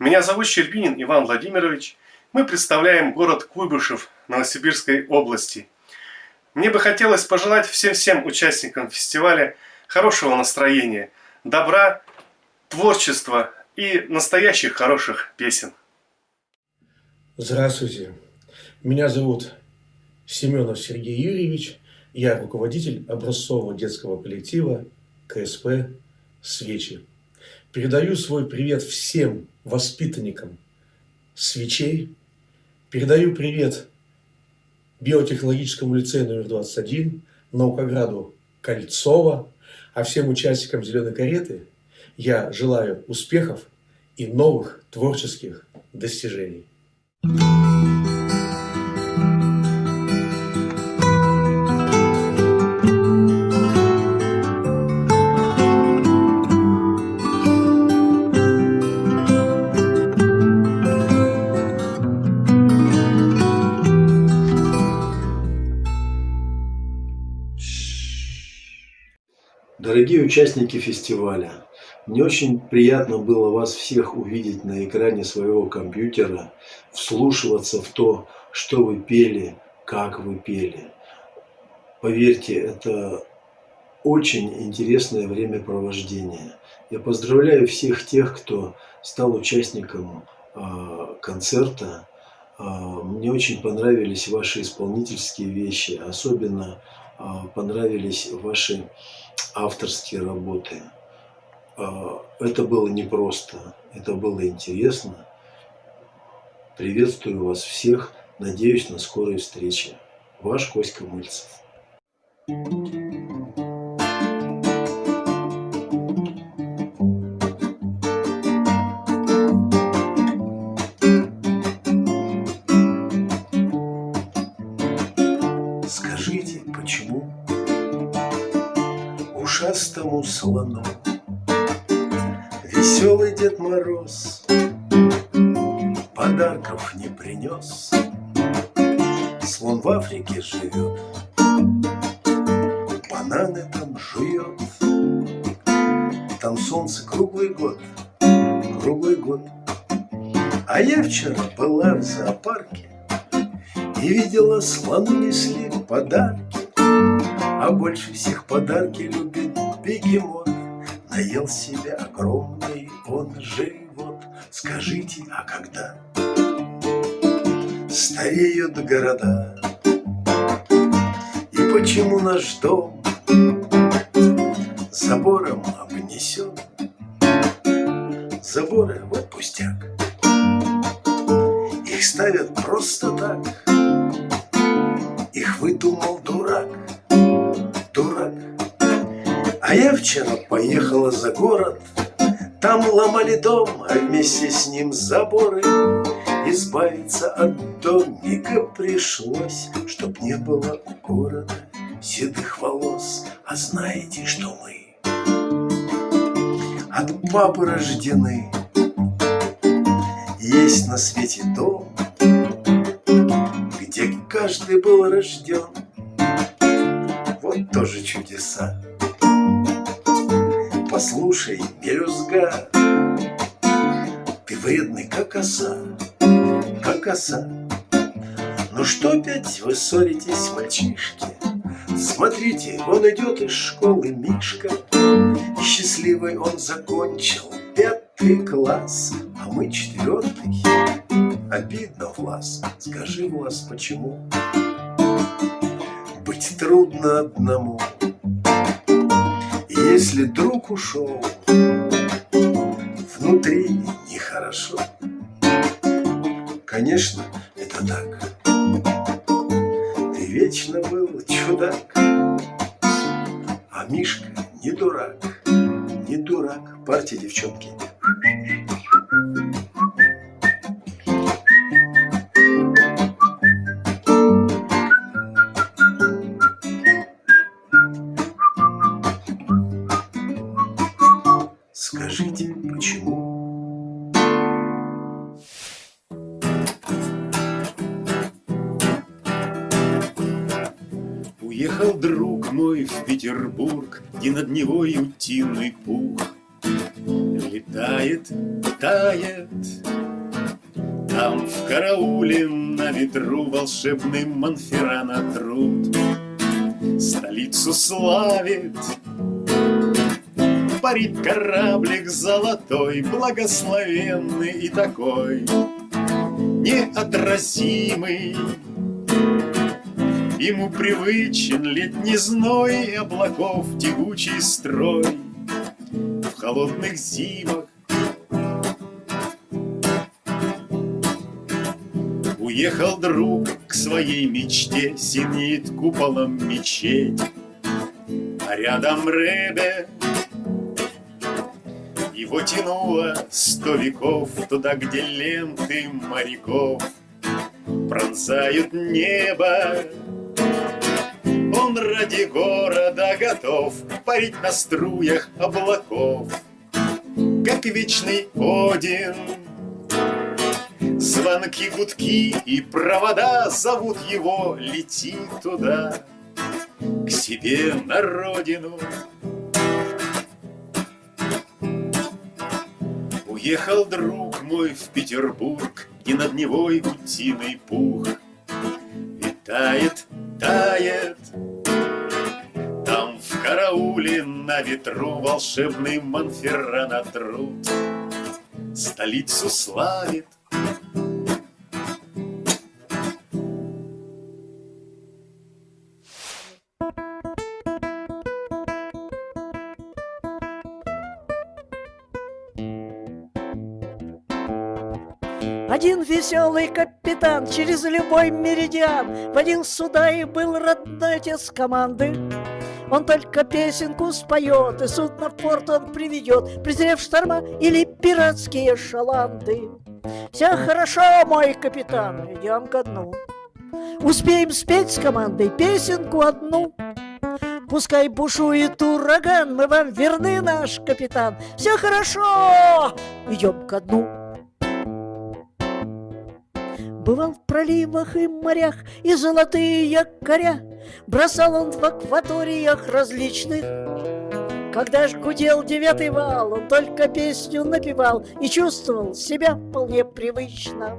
Меня зовут Щербинин Иван Владимирович. Мы представляем город Куйбышев Новосибирской области. Мне бы хотелось пожелать всем-всем участникам фестиваля хорошего настроения, добра творчества и настоящих хороших песен. Здравствуйте. Меня зовут Семенов Сергей Юрьевич. Я руководитель образцового детского коллектива КСП «Свечи». Передаю свой привет всем воспитанникам свечей. Передаю привет биотехнологическому лицею номер 21, наукограду Кольцова, а всем участникам «Зеленой кареты» Я желаю успехов и новых творческих достижений. Дорогие участники фестиваля, мне очень приятно было вас всех увидеть на экране своего компьютера, вслушиваться в то, что вы пели, как вы пели. Поверьте, это очень интересное времяпровождение. Я поздравляю всех тех, кто стал участником э, концерта. Э, мне очень понравились ваши исполнительские вещи, особенно понравились ваши авторские работы. А, это было непросто, это было интересно. Приветствую вас всех, надеюсь на скорой встрече. Ваш Коська Мыльцев. Скажите, слону Веселый Дед Мороз Подарков не принес. Слон в Африке живет Бананы там жует. Там солнце круглый год Круглый год. А я вчера была в зоопарке И видела слону несли подарки. А больше всех подарки любит бегемот Наел себе огромный он живот. Скажите, а когда стареют города И почему наш дом забором обнесен? Заборы вот пустяк. Их ставят просто так. Их выдумал дурак, дурак. А я вчера поехала за город, Там ломали дом, а вместе с ним заборы. Избавиться от домика пришлось, Чтоб не было у города седых волос. А знаете, что мы от папы рождены? Есть на свете дом, где каждый был рожден. Вот тоже чудеса. Послушай, мелюзга, ты вредный, как оса, как оса. Ну что опять вы ссоритесь, мальчишки? Смотрите, он идет из школы Мишка, и счастливый он закончил пятый класс, а мы четвертый. Обидно, Влас, скажи, Влас, почему? Быть трудно одному, если друг ушел, внутри нехорошо. Конечно, это так. Ты вечно был чудак, а Мишка не дурак, не дурак. Партия, девчонки. Волшебный Монферрана труд. Столицу славит, парит кораблик золотой, благословенный и такой неотразимый. Ему привычен летний зной и облаков тягучий строй. В холодных зимах Уехал друг к своей мечте, Синеет куполом мечеть. А рядом Ребе Его тянуло сто веков Туда, где ленты моряков Пронзают небо он ради города готов Парить на струях облаков, Как вечный Один. Звонки, гудки и провода Зовут его, лети туда, К себе на родину. Уехал друг мой в Петербург, И над Невой утиный пух. И тает, тает, там в карауле на ветру волшебный Монферрана труд Столицу славит. Один веселый капитан через любой меридиан Водил суда и был родной отец команды. Он только песенку споет, и судно в порт он приведет, Презрев шторма или пиратские шаланды. Все хорошо, мой капитан, идем ко дну. Успеем спеть с командой песенку одну. Пускай бушует ураган, мы вам верны, наш капитан. Все хорошо, идем ко дну. Бывал в проливах и морях, и золотые якоря Бросал он в акваториях различных. Когда ж гудел девятый вал, он только песню напевал И чувствовал себя вполне привычно.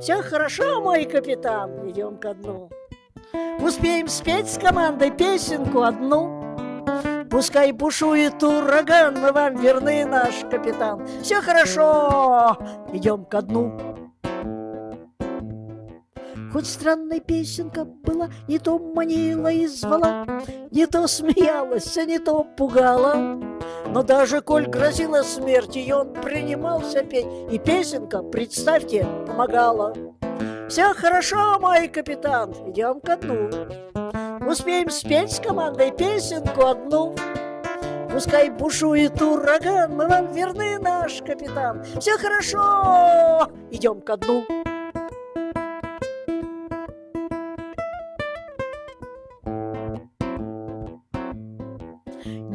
Все хорошо, мой капитан, идем ко дну. Успеем спеть с командой песенку одну. Пускай бушует ураган, мы вам верны, наш капитан. Все хорошо, идем ко дну. Хоть странная песенка была, не то манила и звала, Не то смеялась, а не то пугала. Но даже коль грозила смерть, и он принимался петь, И песенка, представьте, помогала. Все хорошо, мой капитан, идем ко дну. Успеем спеть с командой песенку одну. Пускай бушует ураган, мы вам верны, наш капитан. Все хорошо, идем ко дну.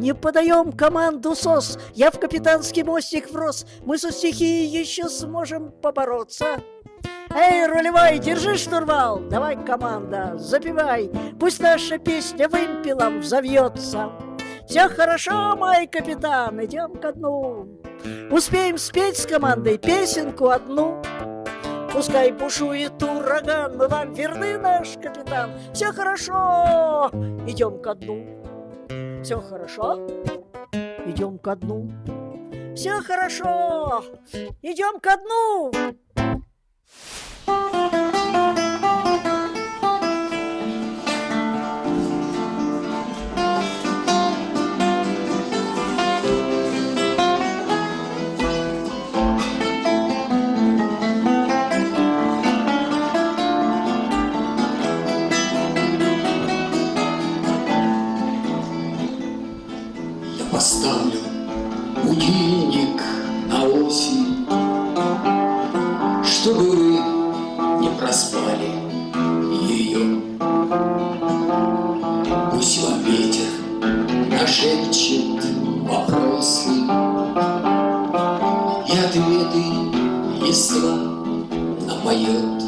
Не подаем команду СОС, я в капитанский мостик врос, мы со стихией еще сможем побороться. Эй, рулевой, держи штурвал, давай, команда, запивай, пусть наша песня вымпелом взовьется. Все хорошо, мой капитан, идем ко дну. Успеем спеть с командой песенку одну. Пускай бушует ураган, мы вам верны, наш капитан. Все хорошо, идем ко дну. Все хорошо, идем ко дну. Все хорошо, идем ко дну. Нашепчет вопросы и ответы листва напоет. Пусть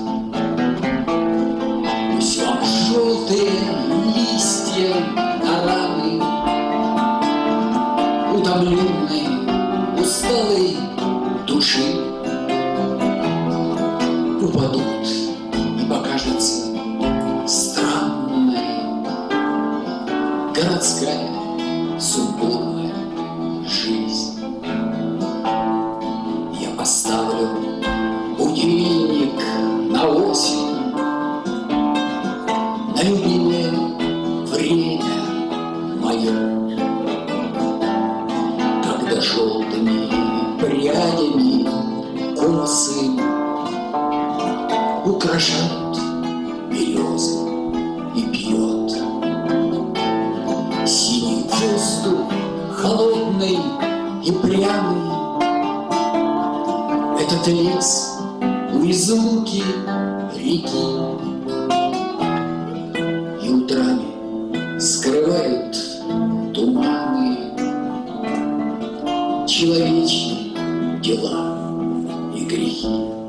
дела и грехи.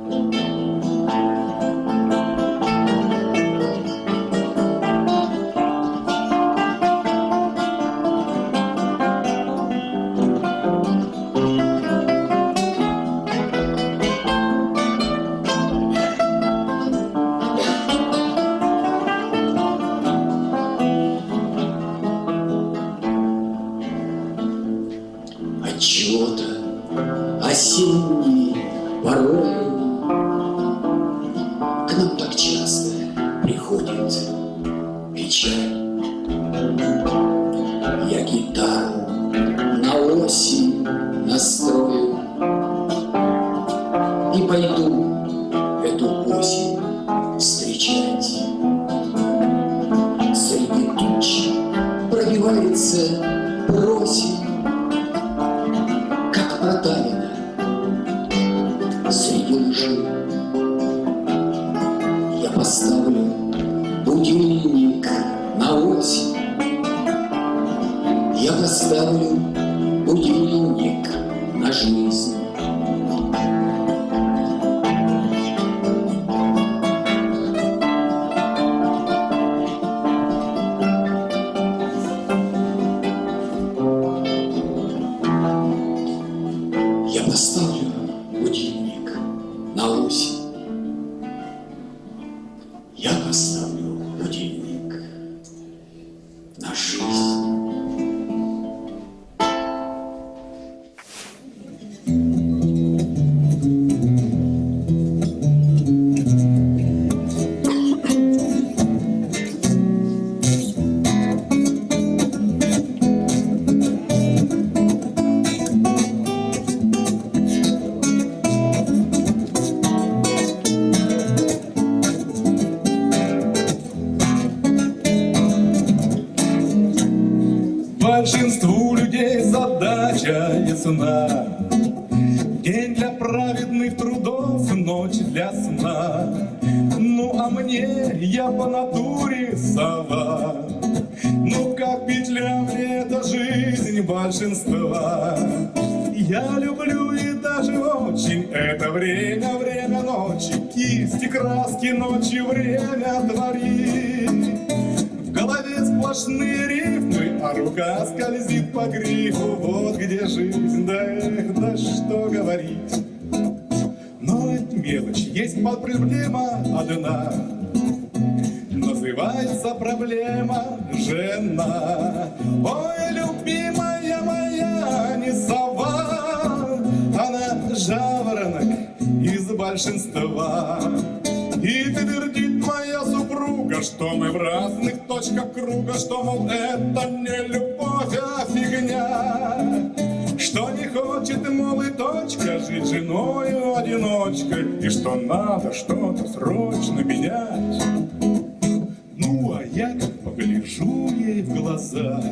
Глаза,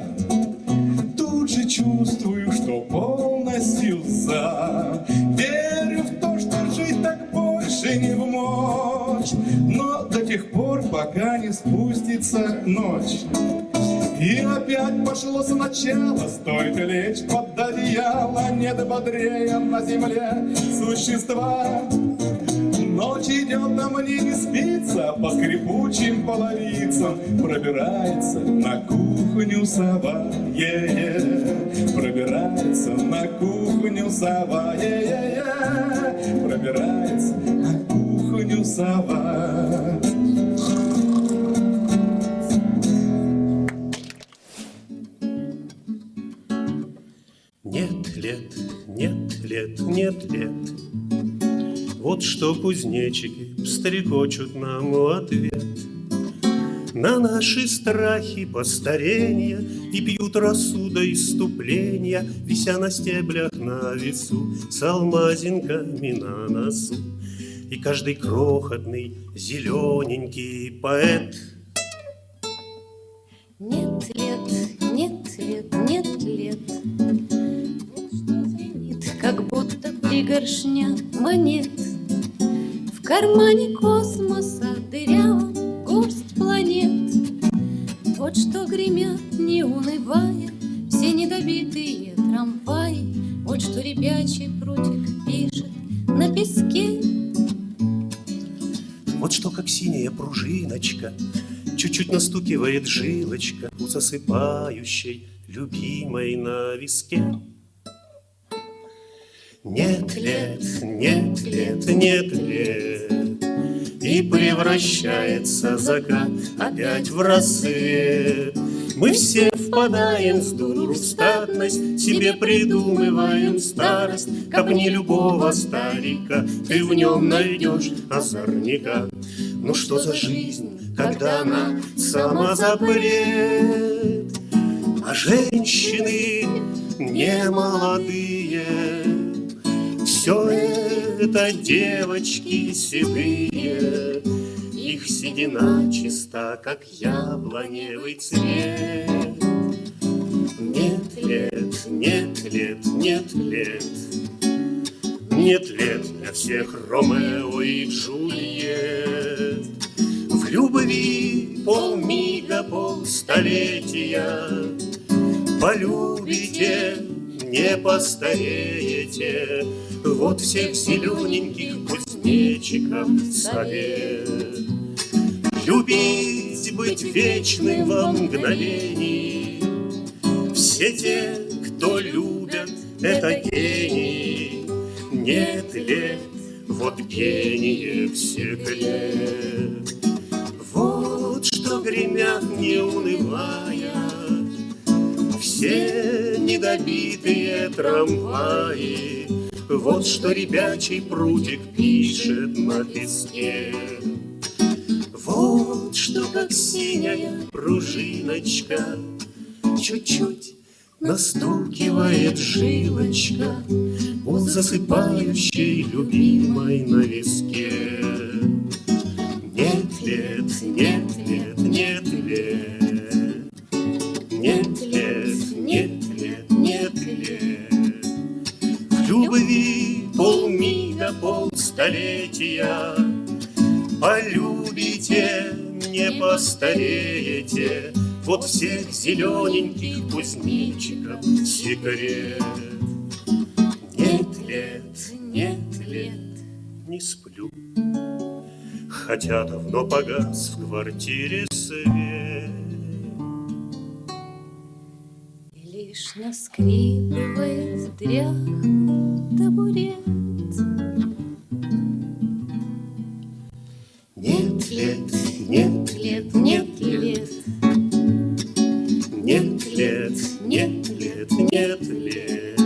тут же чувствую, что полностью за. Верю в то, что жить так больше не в мочь, но до тех пор, пока не спустится ночь. И опять пошло сначала, стоит лечь под одеяло, Нет бодрее на земле существа. Ночь идет, а мне не спится, По скрипучим половицам Пробирается на кухню сова, е-е. Пробирается на кухню сова, е-е-е. Пробирается на кухню сова. Нет лет, нет лет, нет лет. Вот что кузнечики стрекочут нам в ответ На наши страхи постарения И пьют рассуда иступления, Вися на стеблях на весу С алмазинками на носу. И каждый крохотный зелененький поэт Нет лет, нет лет, нет лет. Как будто пригоршня монет. Кармане космоса дырявом горсть планет. Вот что гремят, не унывая, все недобитые трамваи. Вот что ребячий прутик пишет на песке. Вот что, как синяя пружиночка, Чуть-чуть настукивает жилочка У засыпающей любимой на виске. Нет лет, нет лет, нет лет, И превращается закат опять в рассвет. Мы все впадаем с дуру в статность, Себе придумываем старость, Копни любого старика, Ты в нем найдешь озорника. Ну что за жизнь, когда она сама запрет, А женщины не молодые, Все это девочки седые, Их седина чиста, как яблоневый цвет. Нет лет, нет лет, нет лет, Нет лет для всех Ромео и Джульет. В любви полмига, полстолетия Полюбите, не постареете, Вот всех зелененьких кузнечиков совет. Любить, быть вечным во мгновении, Все те, кто любят, это гении. Нет лет, вот гении всех лет. Вот что гремят, не унывая, Все недобитые трамваи. Вот что ребячий прутик пишет на песке. Вот что, как синяя пружиночка, Чуть-чуть настукивает жилочка У засыпающей любимой на виске. Столетия. Полюбите, не постареете, Вот всех зелененьких кузнечиков секрет. Нет лет, нет лет, не сплю, Хотя давно погас в квартире свет. Лишь наскрипывает дряхлый табурет. Нет лет, нет лет, нет лет, нет лет, нет лет.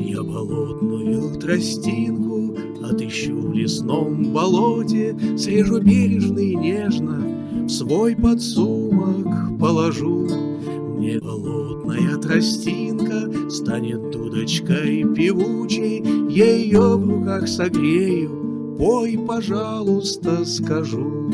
Я болотную тростинку Отыщу в лесном болоте, Срежу В свой подсумок положу. Мне болотная тростинка Станет дудочкой певучей, ее в руках согрею, Пой, пожалуйста, скажу.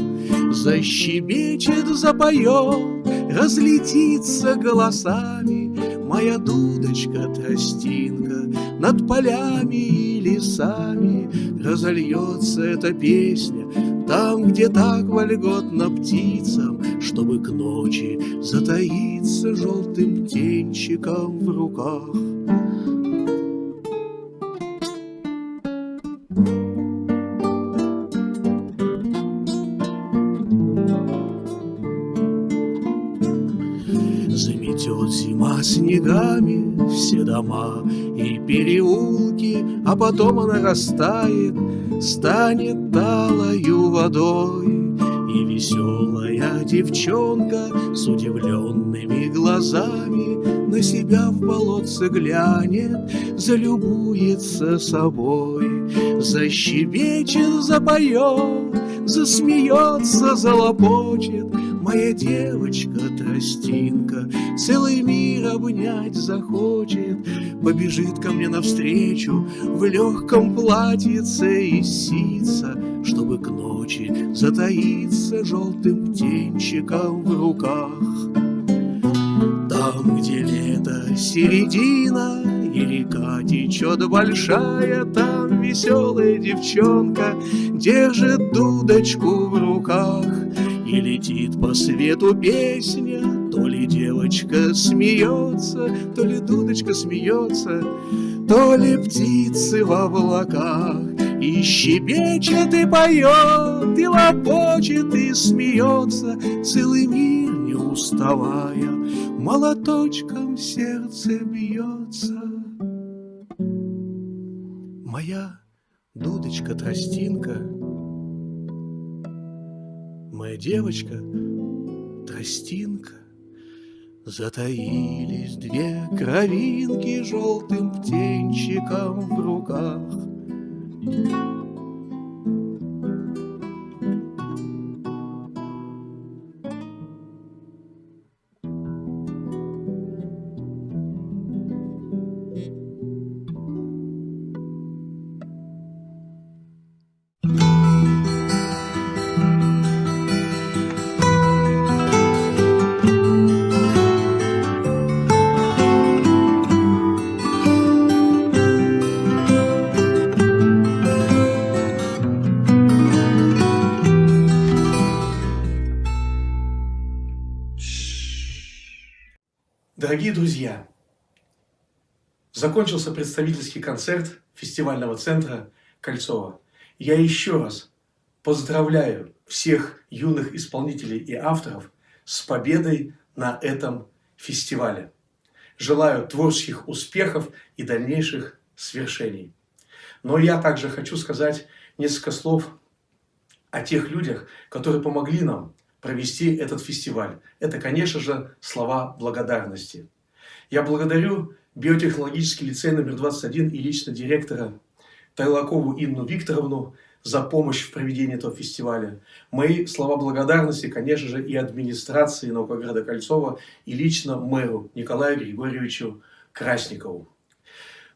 Защебечет, запоет, Разлетится голосами Моя дудочка-тростинка Над полями и лесами Разольется эта песня Там, где так вольготно птицам Чтобы к ночи затаиться Желтым птенчиком в руках. Заметет зима снегами все дома и переулки, А потом она растает, станет талою водой. И веселая девчонка с удивленными глазами На себя в болотце глянет, залюбуется собой. Защебечет, запоет, засмеется, залопочет, Моя девочка-тростинка Целый мир обнять захочет, Побежит ко мне навстречу В легком платьице и сица, Чтобы к ночи затаиться Желтым птенчиком в руках. Там, где лето середина И река течет большая, Там веселая девчонка Держит дудочку в руках. И летит по свету песня, То ли девочка смеется, То ли дудочка смеется, То ли птицы в облаках. И щебечет, и поет, и лопочет, и смеется, Целый мир не уставая, Молоточком сердце бьется. Моя дудочка-тростинка — Моя девочка, тростинка, Затаились две кровинки Желтым птенчиком в руках. Закончился представительский концерт фестивального центра Кольцова. Я еще раз поздравляю всех юных исполнителей и авторов с победой на этом фестивале. Желаю творческих успехов и дальнейших свершений. Но я также хочу сказать несколько слов о тех людях, которые помогли нам провести этот фестиваль. Это, конечно же, слова благодарности. Я благодарю биотехнологический лицей номер 21 и лично директора Тайлакову Инну Викторовну за помощь в проведении этого фестиваля. Мои слова благодарности, конечно же, и администрации Наукограда Кольцова, и лично мэру Николаю Григорьевичу Красникову.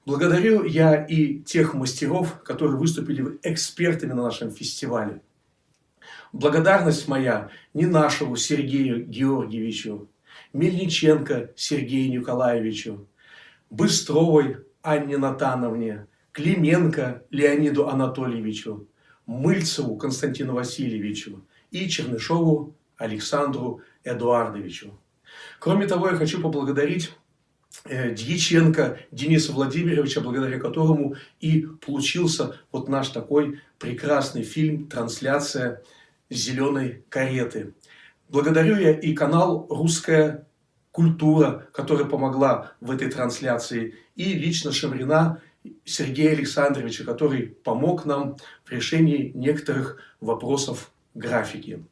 Благодарю я и тех мастеров, которые выступили экспертами на нашем фестивале. Благодарность моя не нашему Сергею Георгиевичу, Мельниченко Сергею Николаевичу, Быстровой Анне Натановне, Клименко Леониду Анатольевичу, Мыльцеву Константину Васильевичу и Чернышову Александру Эдуардовичу. Кроме того, я хочу поблагодарить э, Дьяченко Дениса Владимировича, благодаря которому и получился вот наш такой прекрасный фильм «Трансляция зеленой кареты». Благодарю я и канал «Русская культура», которая помогла в этой трансляции, и лично Шамрина Сергея Александровича, который помог нам в решении некоторых вопросов графики.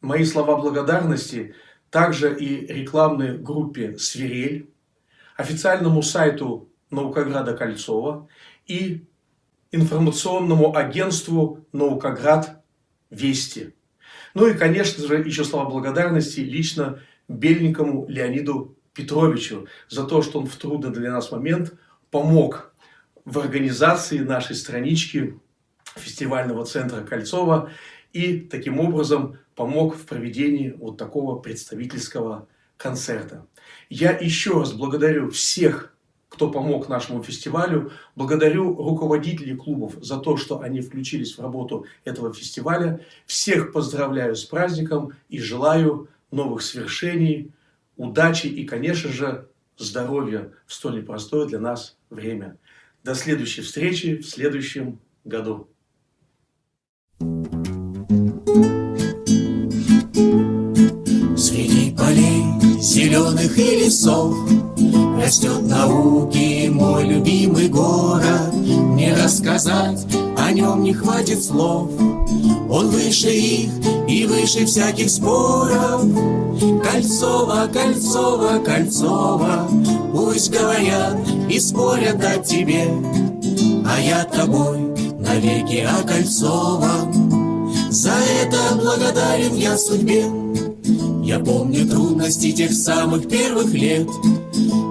Мои слова благодарности также и рекламной группе «Свирель», официальному сайту Наукограда Кольцова и информационному агентству Наукоград Вести. Ну и, конечно же, еще слова благодарности лично Бельникову Леониду Петровичу за то, что он в трудный для нас момент помог в организации нашей странички фестивального центра Кольцова и таким образом помог в проведении вот такого представительского концерта. Я еще раз благодарю всех, кто помог нашему фестивалю, благодарю руководителей клубов за то, что они включились в работу этого фестиваля. Всех поздравляю с праздником и желаю новых свершений, удачи и, конечно же, здоровья в столь непростое для нас время. До следующей встречи в следующем году. Среди полей зеленых и лесов Растет науки мой любимый город Не рассказать о нем не хватит слов. Он выше их и выше всяких споров. Кольцово, Кольцово, Кольцово Пусть говорят и спорят о тебе. А я тобой навеки окольцован. За это благодарен я судьбе. Я помню трудности тех самых первых лет.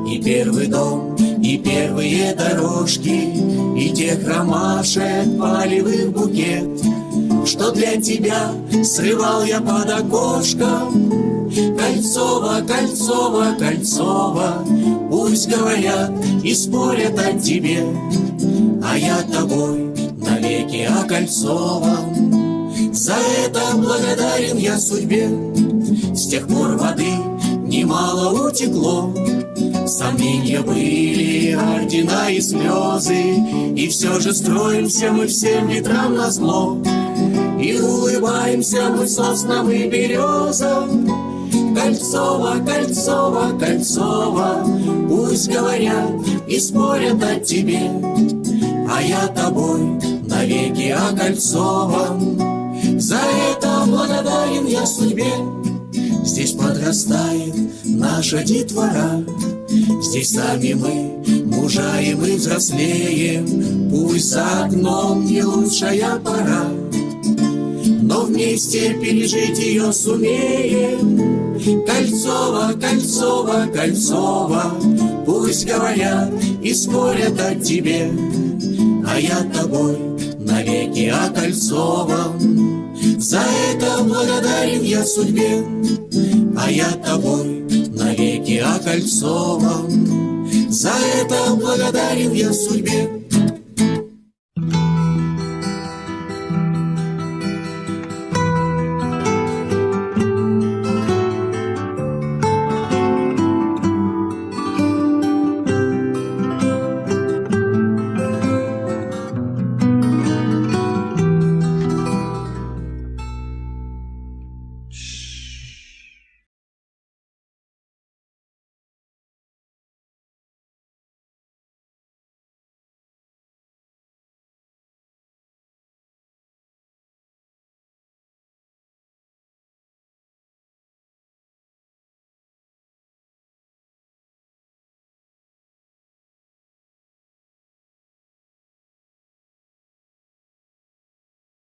И первый дом, и первые дорожки И тех ромашек полевых букет. Что для тебя срывал я под окошком? Кольцово, Кольцово, Кольцово Пусть говорят и спорят о тебе. А я тобой навеки окольцован. За это благодарен я судьбе. С тех пор воды немало утекло Сомнения были, ордена и слезы. И все же строимся мы всем ветрам на зло. И улыбаемся мы соснам и березам Кольцово, Кольцово, Кольцово Пусть говорят и спорят о тебе. А я тобой навеки окольцован. За это благодарен я судьбе. Здесь подрастает наша детвора Здесь сами мы мужаем и взрослеем Пусть за окном не лучшая пора но вместе пережить ее сумеем. Кольцово, Кольцово, Кольцово, пусть говорят и спорят о тебе, а я тобой навеки окольцован. За это благодарен я судьбе, а я тобой навеки окольцован. За это благодарен я судьбе,